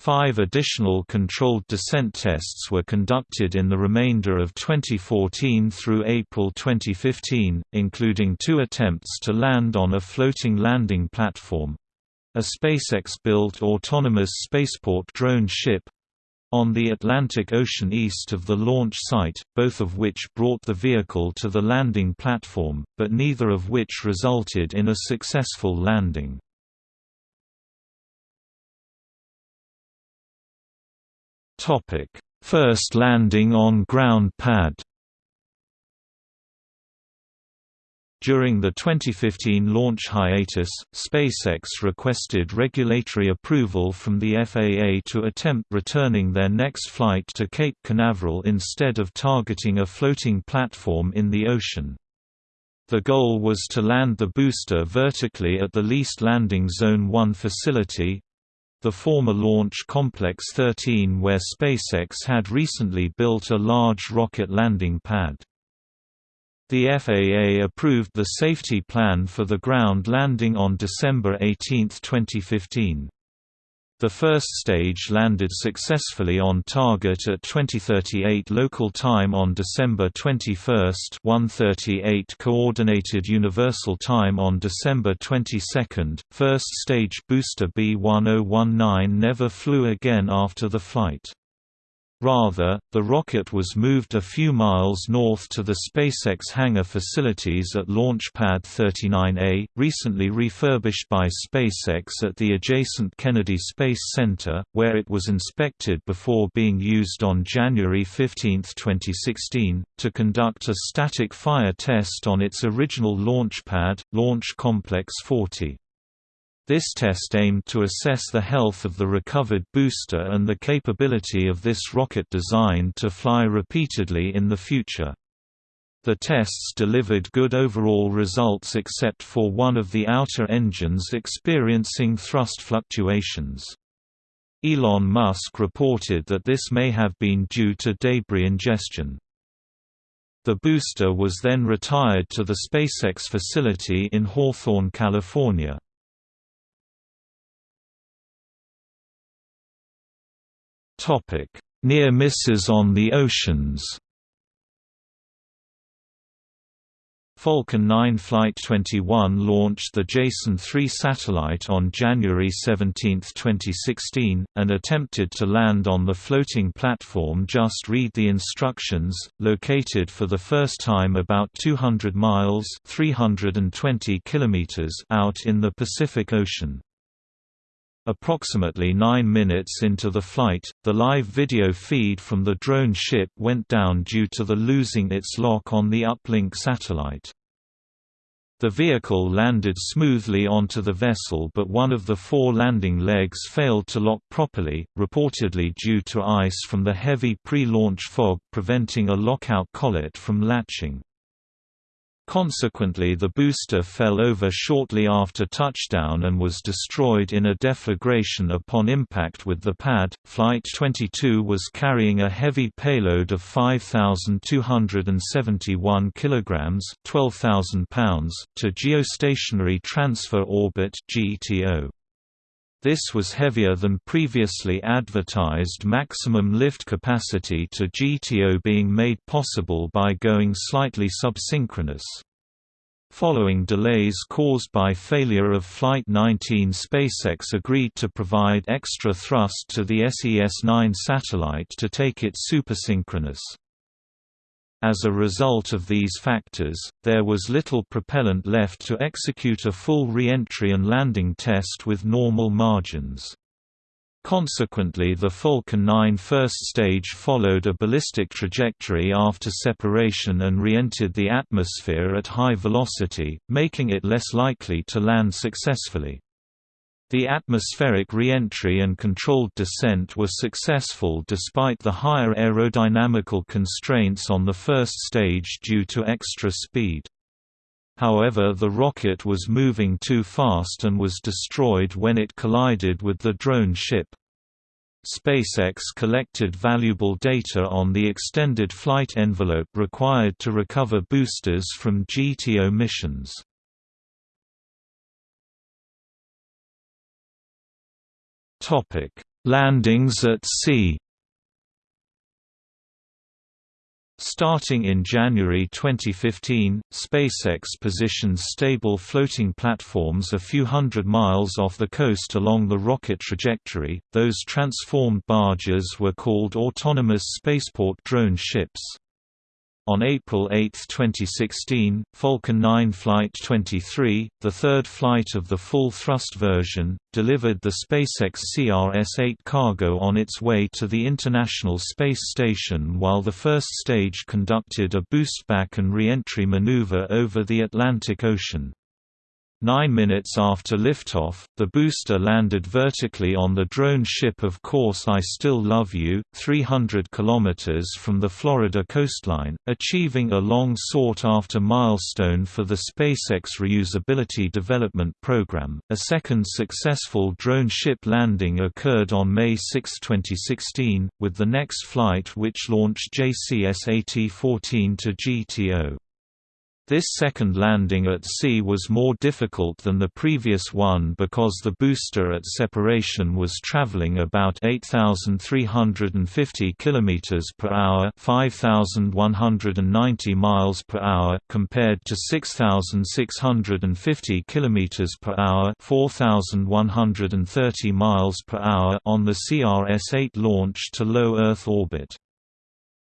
Speaker 1: Five additional controlled descent tests were conducted in the remainder of 2014 through April 2015, including two attempts to land on a floating landing platform—a SpaceX-built autonomous spaceport drone ship—on the Atlantic Ocean east of the launch site, both of which brought the vehicle to the landing platform, but neither of which resulted in a successful landing. First landing on ground pad. During the 2015 launch hiatus, SpaceX requested regulatory approval from the FAA to attempt returning their next flight to Cape Canaveral instead of targeting a floating platform in the ocean. The goal was to land the booster vertically at the leased Landing Zone 1 facility, the former Launch Complex 13 where SpaceX had recently built a large rocket landing pad. The FAA approved the safety plan for the ground landing on December 18, 2015. The first stage landed successfully on target at 2038 local time on December 21, 1:38 coordinated universal time on December 22. First stage booster B1019 never flew again after the flight. Rather, the rocket was moved a few miles north to the SpaceX hangar facilities at Launch Pad 39A, recently refurbished by SpaceX at the adjacent Kennedy Space Center, where it was inspected before being used on January 15, 2016, to conduct a static fire test on its original launch pad, Launch Complex 40. This test aimed to assess the health of the recovered booster and the capability of this rocket design to fly repeatedly in the future. The tests delivered good overall results except for one of the outer engines experiencing thrust fluctuations. Elon Musk reported that this may have been due to debris ingestion. The booster was then retired to the SpaceX facility in Hawthorne, California. Near misses on the oceans. Falcon 9 Flight 21 launched the Jason 3 satellite on January 17, 2016, and attempted to land on the floating platform Just Read the Instructions, located for the first time about 200 miles 320 kilometers out in the Pacific Ocean. Approximately nine minutes into the flight, the live video feed from the drone ship went down due to the losing its lock on the uplink satellite. The vehicle landed smoothly onto the vessel but one of the four landing legs failed to lock properly, reportedly due to ice from the heavy pre-launch fog preventing a lockout collet from latching. Consequently the booster fell over shortly after touchdown and was destroyed in a deflagration upon impact with the pad. Flight 22 was carrying a heavy payload of 5271 kilograms, 12000 pounds to geostationary transfer orbit (GTO). This was heavier than previously advertised maximum lift capacity to GTO being made possible by going slightly subsynchronous. Following delays caused by failure of Flight 19 SpaceX agreed to provide extra thrust to the SES-9 satellite to take it supersynchronous. As a result of these factors, there was little propellant left to execute a full re-entry and landing test with normal margins. Consequently the Falcon 9 first stage followed a ballistic trajectory after separation and re-entered the atmosphere at high velocity, making it less likely to land successfully. The atmospheric re-entry and controlled descent were successful despite the higher aerodynamical constraints on the first stage due to extra speed. However the rocket was moving too fast and was destroyed when it collided with the drone ship. SpaceX collected valuable data on the extended flight envelope required to recover boosters from GTO missions. Topic: Landings at sea. Starting in January 2015, SpaceX positions stable floating platforms a few hundred miles off the coast along the rocket trajectory. Those transformed barges were called autonomous spaceport drone ships. On April 8, 2016, Falcon 9 Flight 23, the third flight of the full-thrust version, delivered the SpaceX CRS-8 cargo on its way to the International Space Station while the first stage conducted a boost-back and re-entry maneuver over the Atlantic Ocean. Nine minutes after liftoff, the booster landed vertically on the drone ship Of Course I Still Love You, 300 km from the Florida coastline, achieving a long sought-after milestone for the SpaceX Reusability Development Program. A second successful drone ship landing occurred on May 6, 2016, with the next flight which launched JCSAT-14 to GTO. This second landing at sea was more difficult than the previous one because the booster at separation was traveling about 8350 km per hour, 5190 miles per hour compared to 6650 km per hour, 4130 miles per hour on the CRS-8 launch to low Earth orbit.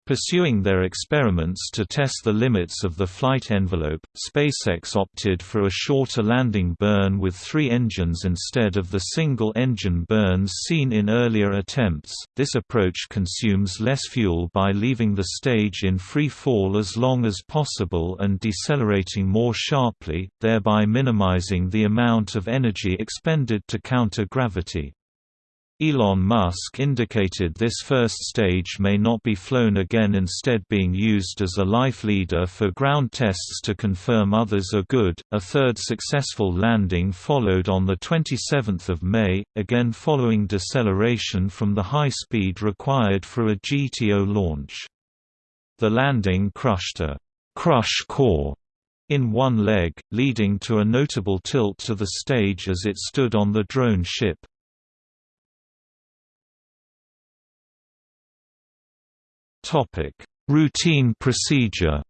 Speaker 1: Pursuing their experiments to test the limits of the flight envelope, SpaceX opted for a shorter landing burn with three engines instead of the single-engine burns seen in earlier attempts. This approach consumes less fuel by leaving the stage in free fall as long as possible and decelerating more sharply, thereby minimizing the amount of energy expended to counter gravity. Elon Musk indicated this first stage may not be flown again instead being used as a life leader for ground tests to confirm others are good. A third successful landing followed on the 27th of May, again following deceleration from the high speed required for a GTO launch. The landing crushed a crush core in one leg, leading to a notable tilt to the stage as it stood on the drone ship. Topic: Routine procedure.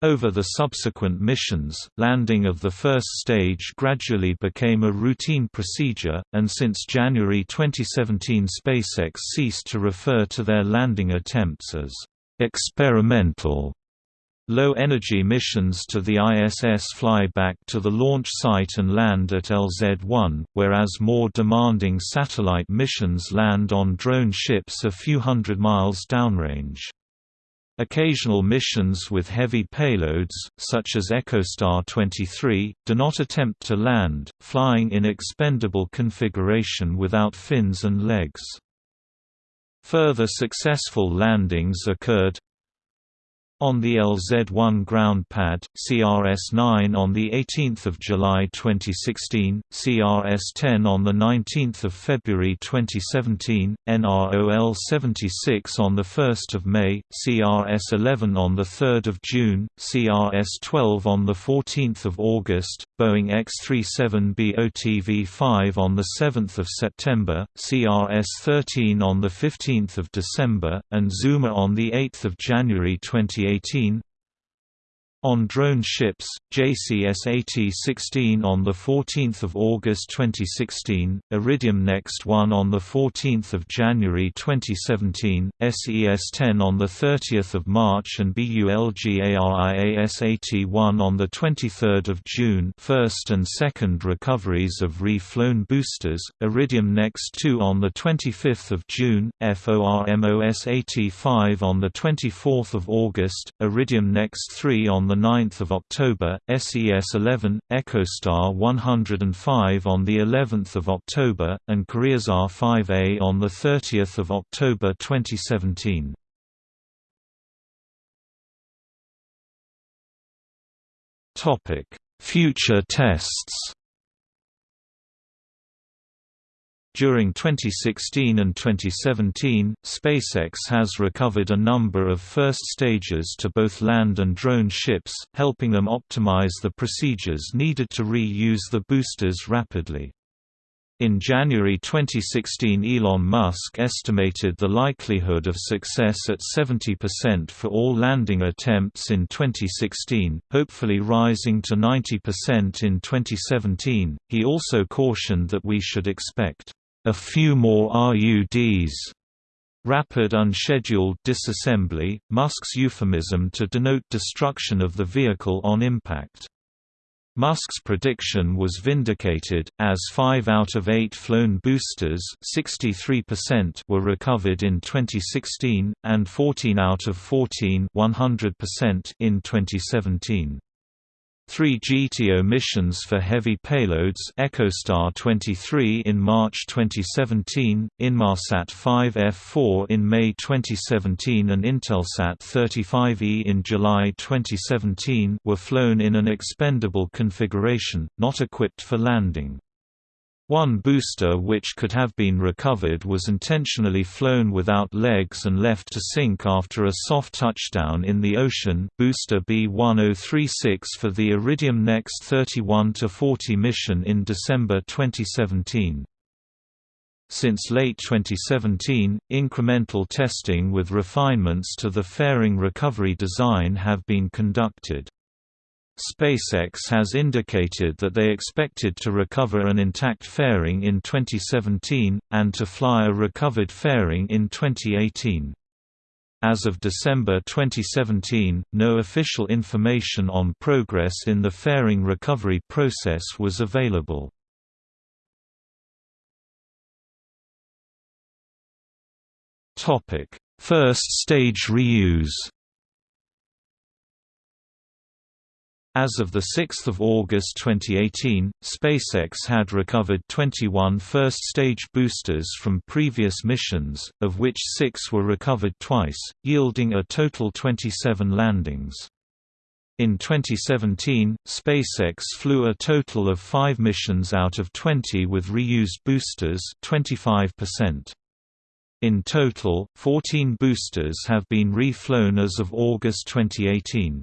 Speaker 1: Over the subsequent missions, landing of the first stage gradually became a routine procedure, and since January 2017 SpaceX ceased to refer to their landing attempts as experimental Low-energy missions to the ISS fly back to the launch site and land at LZ-1, whereas more demanding satellite missions land on drone ships a few hundred miles downrange. Occasional missions with heavy payloads, such as EchoStar 23, do not attempt to land, flying in expendable configuration without fins and legs. Further successful landings occurred on the LZ-1 ground pad, CRS-9 on 18 July 2016, CRS-10 on 19 February 2017, NROL-76 on 1 May, CRS-11 on 3 June, CRS-12 on 14 August, Boeing X-37B OTV-5 on 7 September, CRS-13 on 15 December, and Zuma on 8 January 2018 2018 on drone ships, JCSAT-16 on 14 August 2016, Iridium Next 1 on 14 January 2017, SES-10 on 30 March and BulgariaSat-1 on 23 June first and second recoveries of re-flown boosters, Iridium Next 2 on 25 June, FORMOSAT-5 on 24 August, Iridium Next 3 on 9 October, SES-11, EchoStar 105 on the 11th of October, and Koreasat 5A on the 30th of October 2017. Topic: Future tests. During 2016 and 2017, SpaceX has recovered a number of first stages to both land and drone ships, helping them optimize the procedures needed to re-use the boosters rapidly. In January 2016 Elon Musk estimated the likelihood of success at 70% for all landing attempts in 2016, hopefully rising to 90% in 2017. He also cautioned that we should expect a few more RUDs. Rapid unscheduled disassembly, Musk's euphemism to denote destruction of the vehicle on impact. Musk's prediction was vindicated, as 5 out of 8 flown boosters 63% were recovered in 2016, and 14 out of 14 100% in 2017. Three GTO missions for heavy payloads EchoStar 23 in March 2017, Inmarsat 5F4 in May 2017 and Intelsat 35E in July 2017 were flown in an expendable configuration, not equipped for landing. One booster which could have been recovered was intentionally flown without legs and left to sink after a soft touchdown in the ocean booster B-1036 for the Iridium NEXT 31-40 mission in December 2017. Since late 2017, incremental testing with refinements to the fairing recovery design have been conducted. SpaceX has indicated that they expected to recover an intact fairing in 2017, and to fly a recovered fairing in 2018. As of December 2017, no official information on progress in the fairing recovery process was available. First stage reuse As of 6 August 2018, SpaceX had recovered 21 first-stage boosters from previous missions, of which six were recovered twice, yielding a total 27 landings. In 2017, SpaceX flew a total of five missions out of 20 with reused boosters 25%. In total, 14 boosters have been reflown as of August 2018.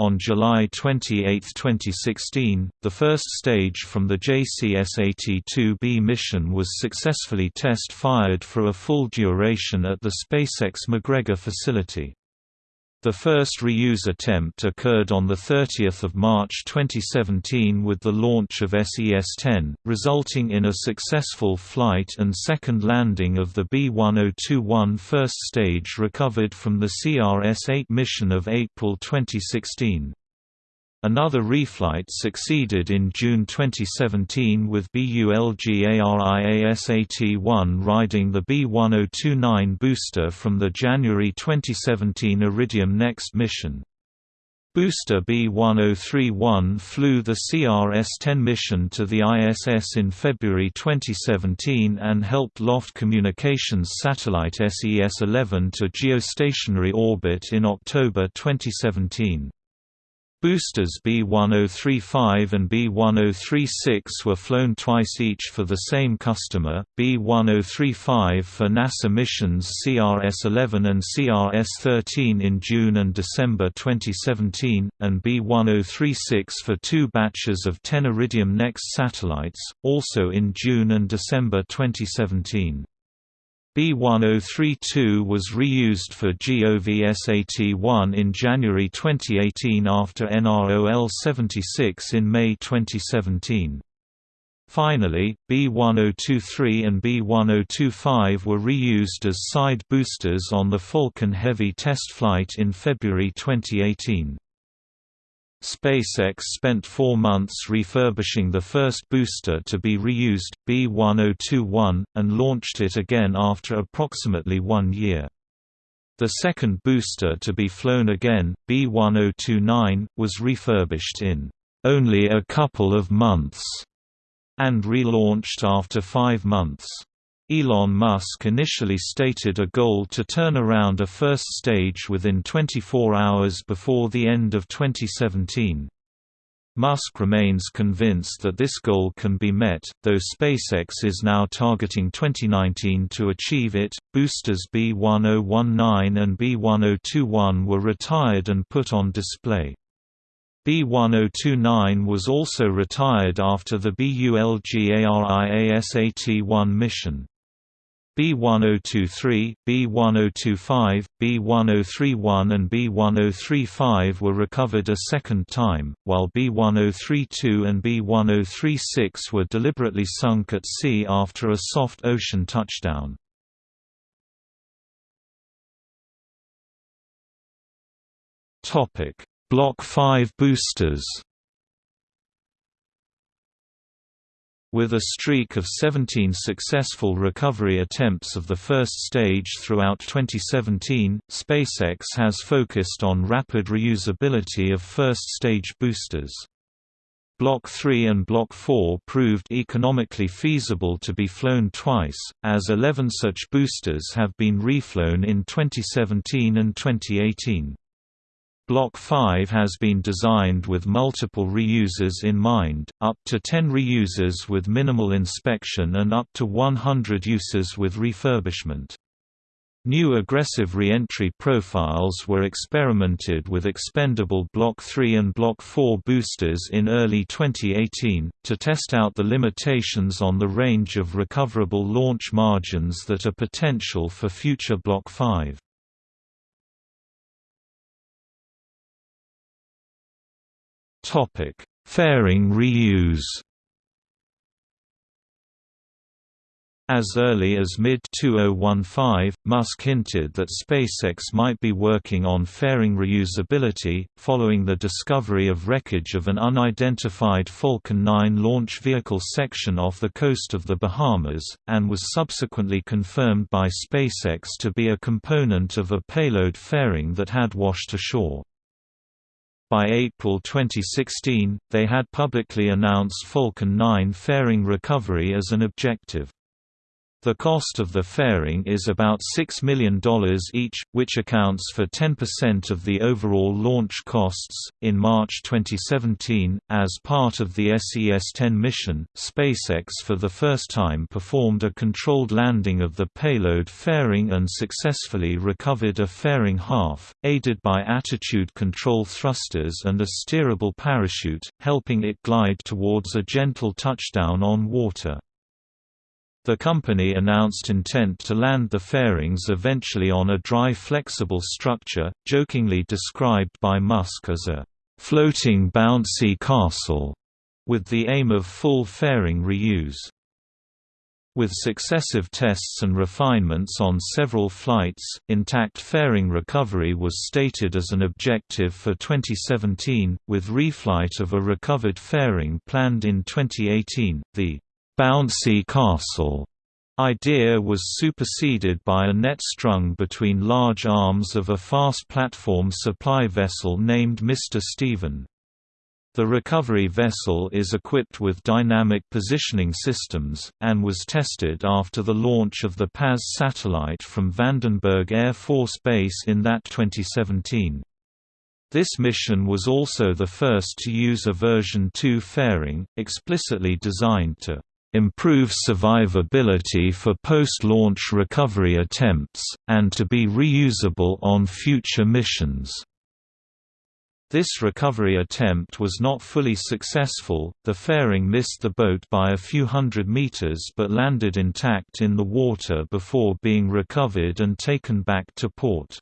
Speaker 1: On July 28, 2016, the first stage from the JCSAT-2B mission was successfully test-fired for a full duration at the SpaceX McGregor facility. The first reuse attempt occurred on 30 March 2017 with the launch of SES-10, resulting in a successful flight and second landing of the B-1021 first stage recovered from the CRS-8 mission of April 2016. Another reflight succeeded in June 2017 with BULGARIASAT-1 riding the B-1029 booster from the January 2017 Iridium NEXT mission. Booster B-1031 flew the CRS-10 mission to the ISS in February 2017 and helped Loft Communications satellite SES-11 to geostationary orbit in October 2017. Boosters B1035 and B1036 were flown twice each for the same customer, B1035 for NASA missions CRS-11 and CRS-13 in June and December 2017, and B1036 for two batches of 10 Iridium NEXT satellites, also in June and December 2017. B1032 was reused for GOVSAT-1 in January 2018 after NROL 76 in May 2017. Finally, B1023 and B1025 were reused as side boosters on the Falcon Heavy test flight in February 2018. SpaceX spent four months refurbishing the first booster to be reused, B-1021, and launched it again after approximately one year. The second booster to be flown again, B-1029, was refurbished in only a couple of months and relaunched after five months. Elon Musk initially stated a goal to turn around a first stage within 24 hours before the end of 2017. Musk remains convinced that this goal can be met, though SpaceX is now targeting 2019 to achieve it. Boosters B1019 and B1021 were retired and put on display. B1029 was also retired after the BULGARIASAT-1 mission. B1023, B1025, B1031 and B1035 were recovered a second time, while B1032 and B1036 were deliberately sunk at sea after a soft ocean touchdown. Block 5 boosters With a streak of 17 successful recovery attempts of the first stage throughout 2017, SpaceX has focused on rapid reusability of first-stage boosters. Block 3 and Block 4 proved economically feasible to be flown twice, as 11 such boosters have been reflown in 2017 and 2018. Block 5 has been designed with multiple reusers in mind, up to 10 reusers with minimal inspection and up to 100 uses with refurbishment. New aggressive re-entry profiles were experimented with expendable Block 3 and Block 4 boosters in early 2018, to test out the limitations on the range of recoverable launch margins that are potential for future Block 5. Fairing reuse As early as mid-2015, Musk hinted that SpaceX might be working on fairing reusability, following the discovery of wreckage of an unidentified Falcon 9 launch vehicle section off the coast of the Bahamas, and was subsequently confirmed by SpaceX to be a component of a payload fairing that had washed ashore. By April 2016, they had publicly announced Falcon 9 fairing recovery as an objective. The cost of the fairing is about $6 million each, which accounts for 10% of the overall launch costs. In March 2017, as part of the SES 10 mission, SpaceX for the first time performed a controlled landing of the payload fairing and successfully recovered a fairing half, aided by attitude control thrusters and a steerable parachute, helping it glide towards a gentle touchdown on water. The company announced intent to land the fairings eventually on a dry flexible structure, jokingly described by Musk as a floating bouncy castle, with the aim of full fairing reuse. With successive tests and refinements on several flights, intact fairing recovery was stated as an objective for 2017, with reflight of a recovered fairing planned in 2018. The bouncy castle idea was superseded by a net strung between large arms of a fast platform supply vessel named Mr. Steven. The recovery vessel is equipped with dynamic positioning systems, and was tested after the launch of the PAZ satellite from Vandenberg Air Force Base in that 2017. This mission was also the first to use a version 2 fairing, explicitly designed to improve survivability for post-launch recovery attempts, and to be reusable on future missions. This recovery attempt was not fully successful, the fairing missed the boat by a few hundred meters but landed intact in the water before being recovered and taken back to port.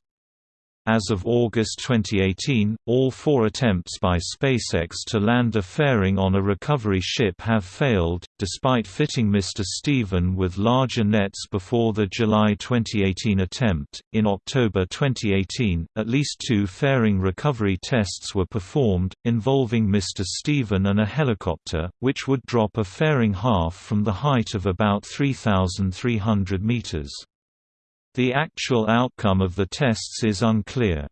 Speaker 1: As of August 2018, all four attempts by SpaceX to land a fairing on a recovery ship have failed, despite fitting Mr. Steven with larger nets before the July 2018 attempt. In October 2018, at least two fairing recovery tests were performed, involving Mr. Steven and a helicopter, which would drop a fairing half from the height of about 3,300 meters. The actual outcome of the tests is unclear.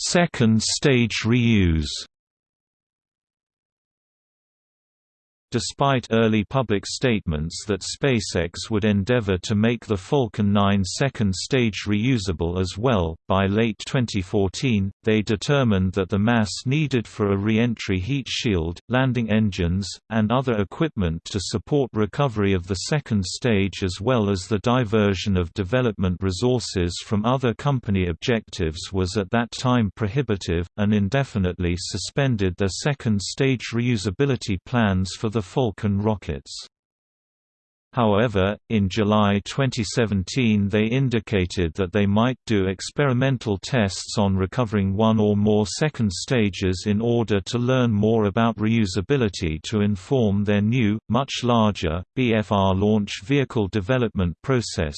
Speaker 1: Second stage reuse Despite early public statements that SpaceX would endeavor to make the Falcon 9 second stage reusable as well, by late 2014, they determined that the mass needed for a re-entry heat shield, landing engines, and other equipment to support recovery of the second stage as well as the diversion of development resources from other company objectives was at that time prohibitive, and indefinitely suspended their second stage reusability plans for the Falcon rockets. However, in July 2017 they indicated that they might do experimental tests on recovering one or more second stages in order to learn more about reusability to inform their new, much larger, BFR launch vehicle development process,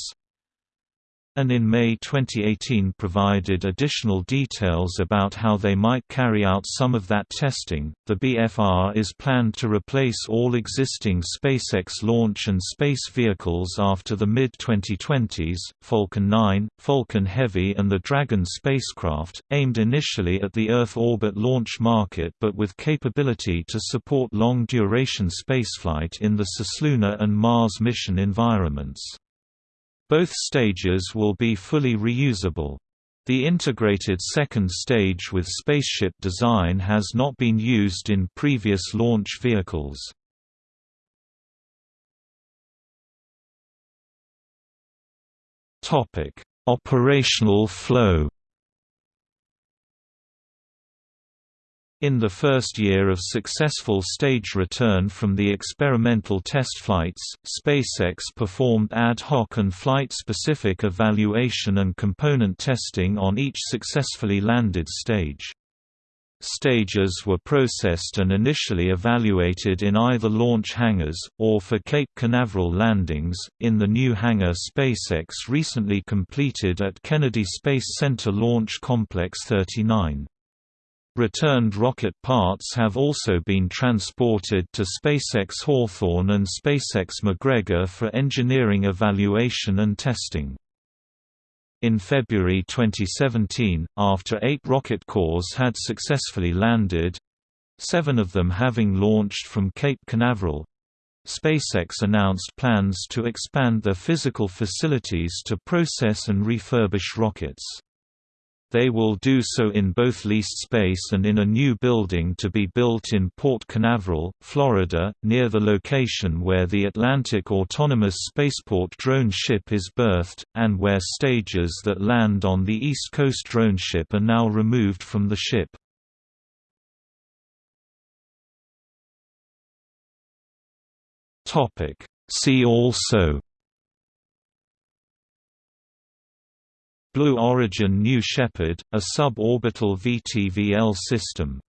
Speaker 1: and in May 2018 provided additional details about how they might carry out some of that testing. The BFR is planned to replace all existing SpaceX launch and space vehicles after the mid 2020s Falcon 9, Falcon Heavy, and the Dragon spacecraft, aimed initially at the Earth orbit launch market but with capability to support long duration spaceflight in the cislunar and Mars mission environments. Both stages will be fully reusable. The integrated second stage with spaceship design has not been used in previous launch vehicles. Operational flow In the first year of successful stage return from the experimental test flights, SpaceX performed ad hoc and flight-specific evaluation and component testing on each successfully landed stage. Stages were processed and initially evaluated in either launch hangars, or for Cape Canaveral landings, in the new hangar SpaceX recently completed at Kennedy Space Center Launch Complex 39. Returned rocket parts have also been transported to SpaceX Hawthorne and SpaceX McGregor for engineering evaluation and testing. In February 2017, after eight rocket cores had successfully landed—seven of them having launched from Cape Canaveral, SpaceX announced plans to expand their physical facilities to process and refurbish rockets. They will do so in both leased space and in a new building to be built in Port Canaveral, Florida, near the location where the Atlantic Autonomous Spaceport drone ship is berthed, and where stages that land on the East Coast drone ship are now removed from the ship. See also Blue Origin New Shepard, a suborbital VTVL system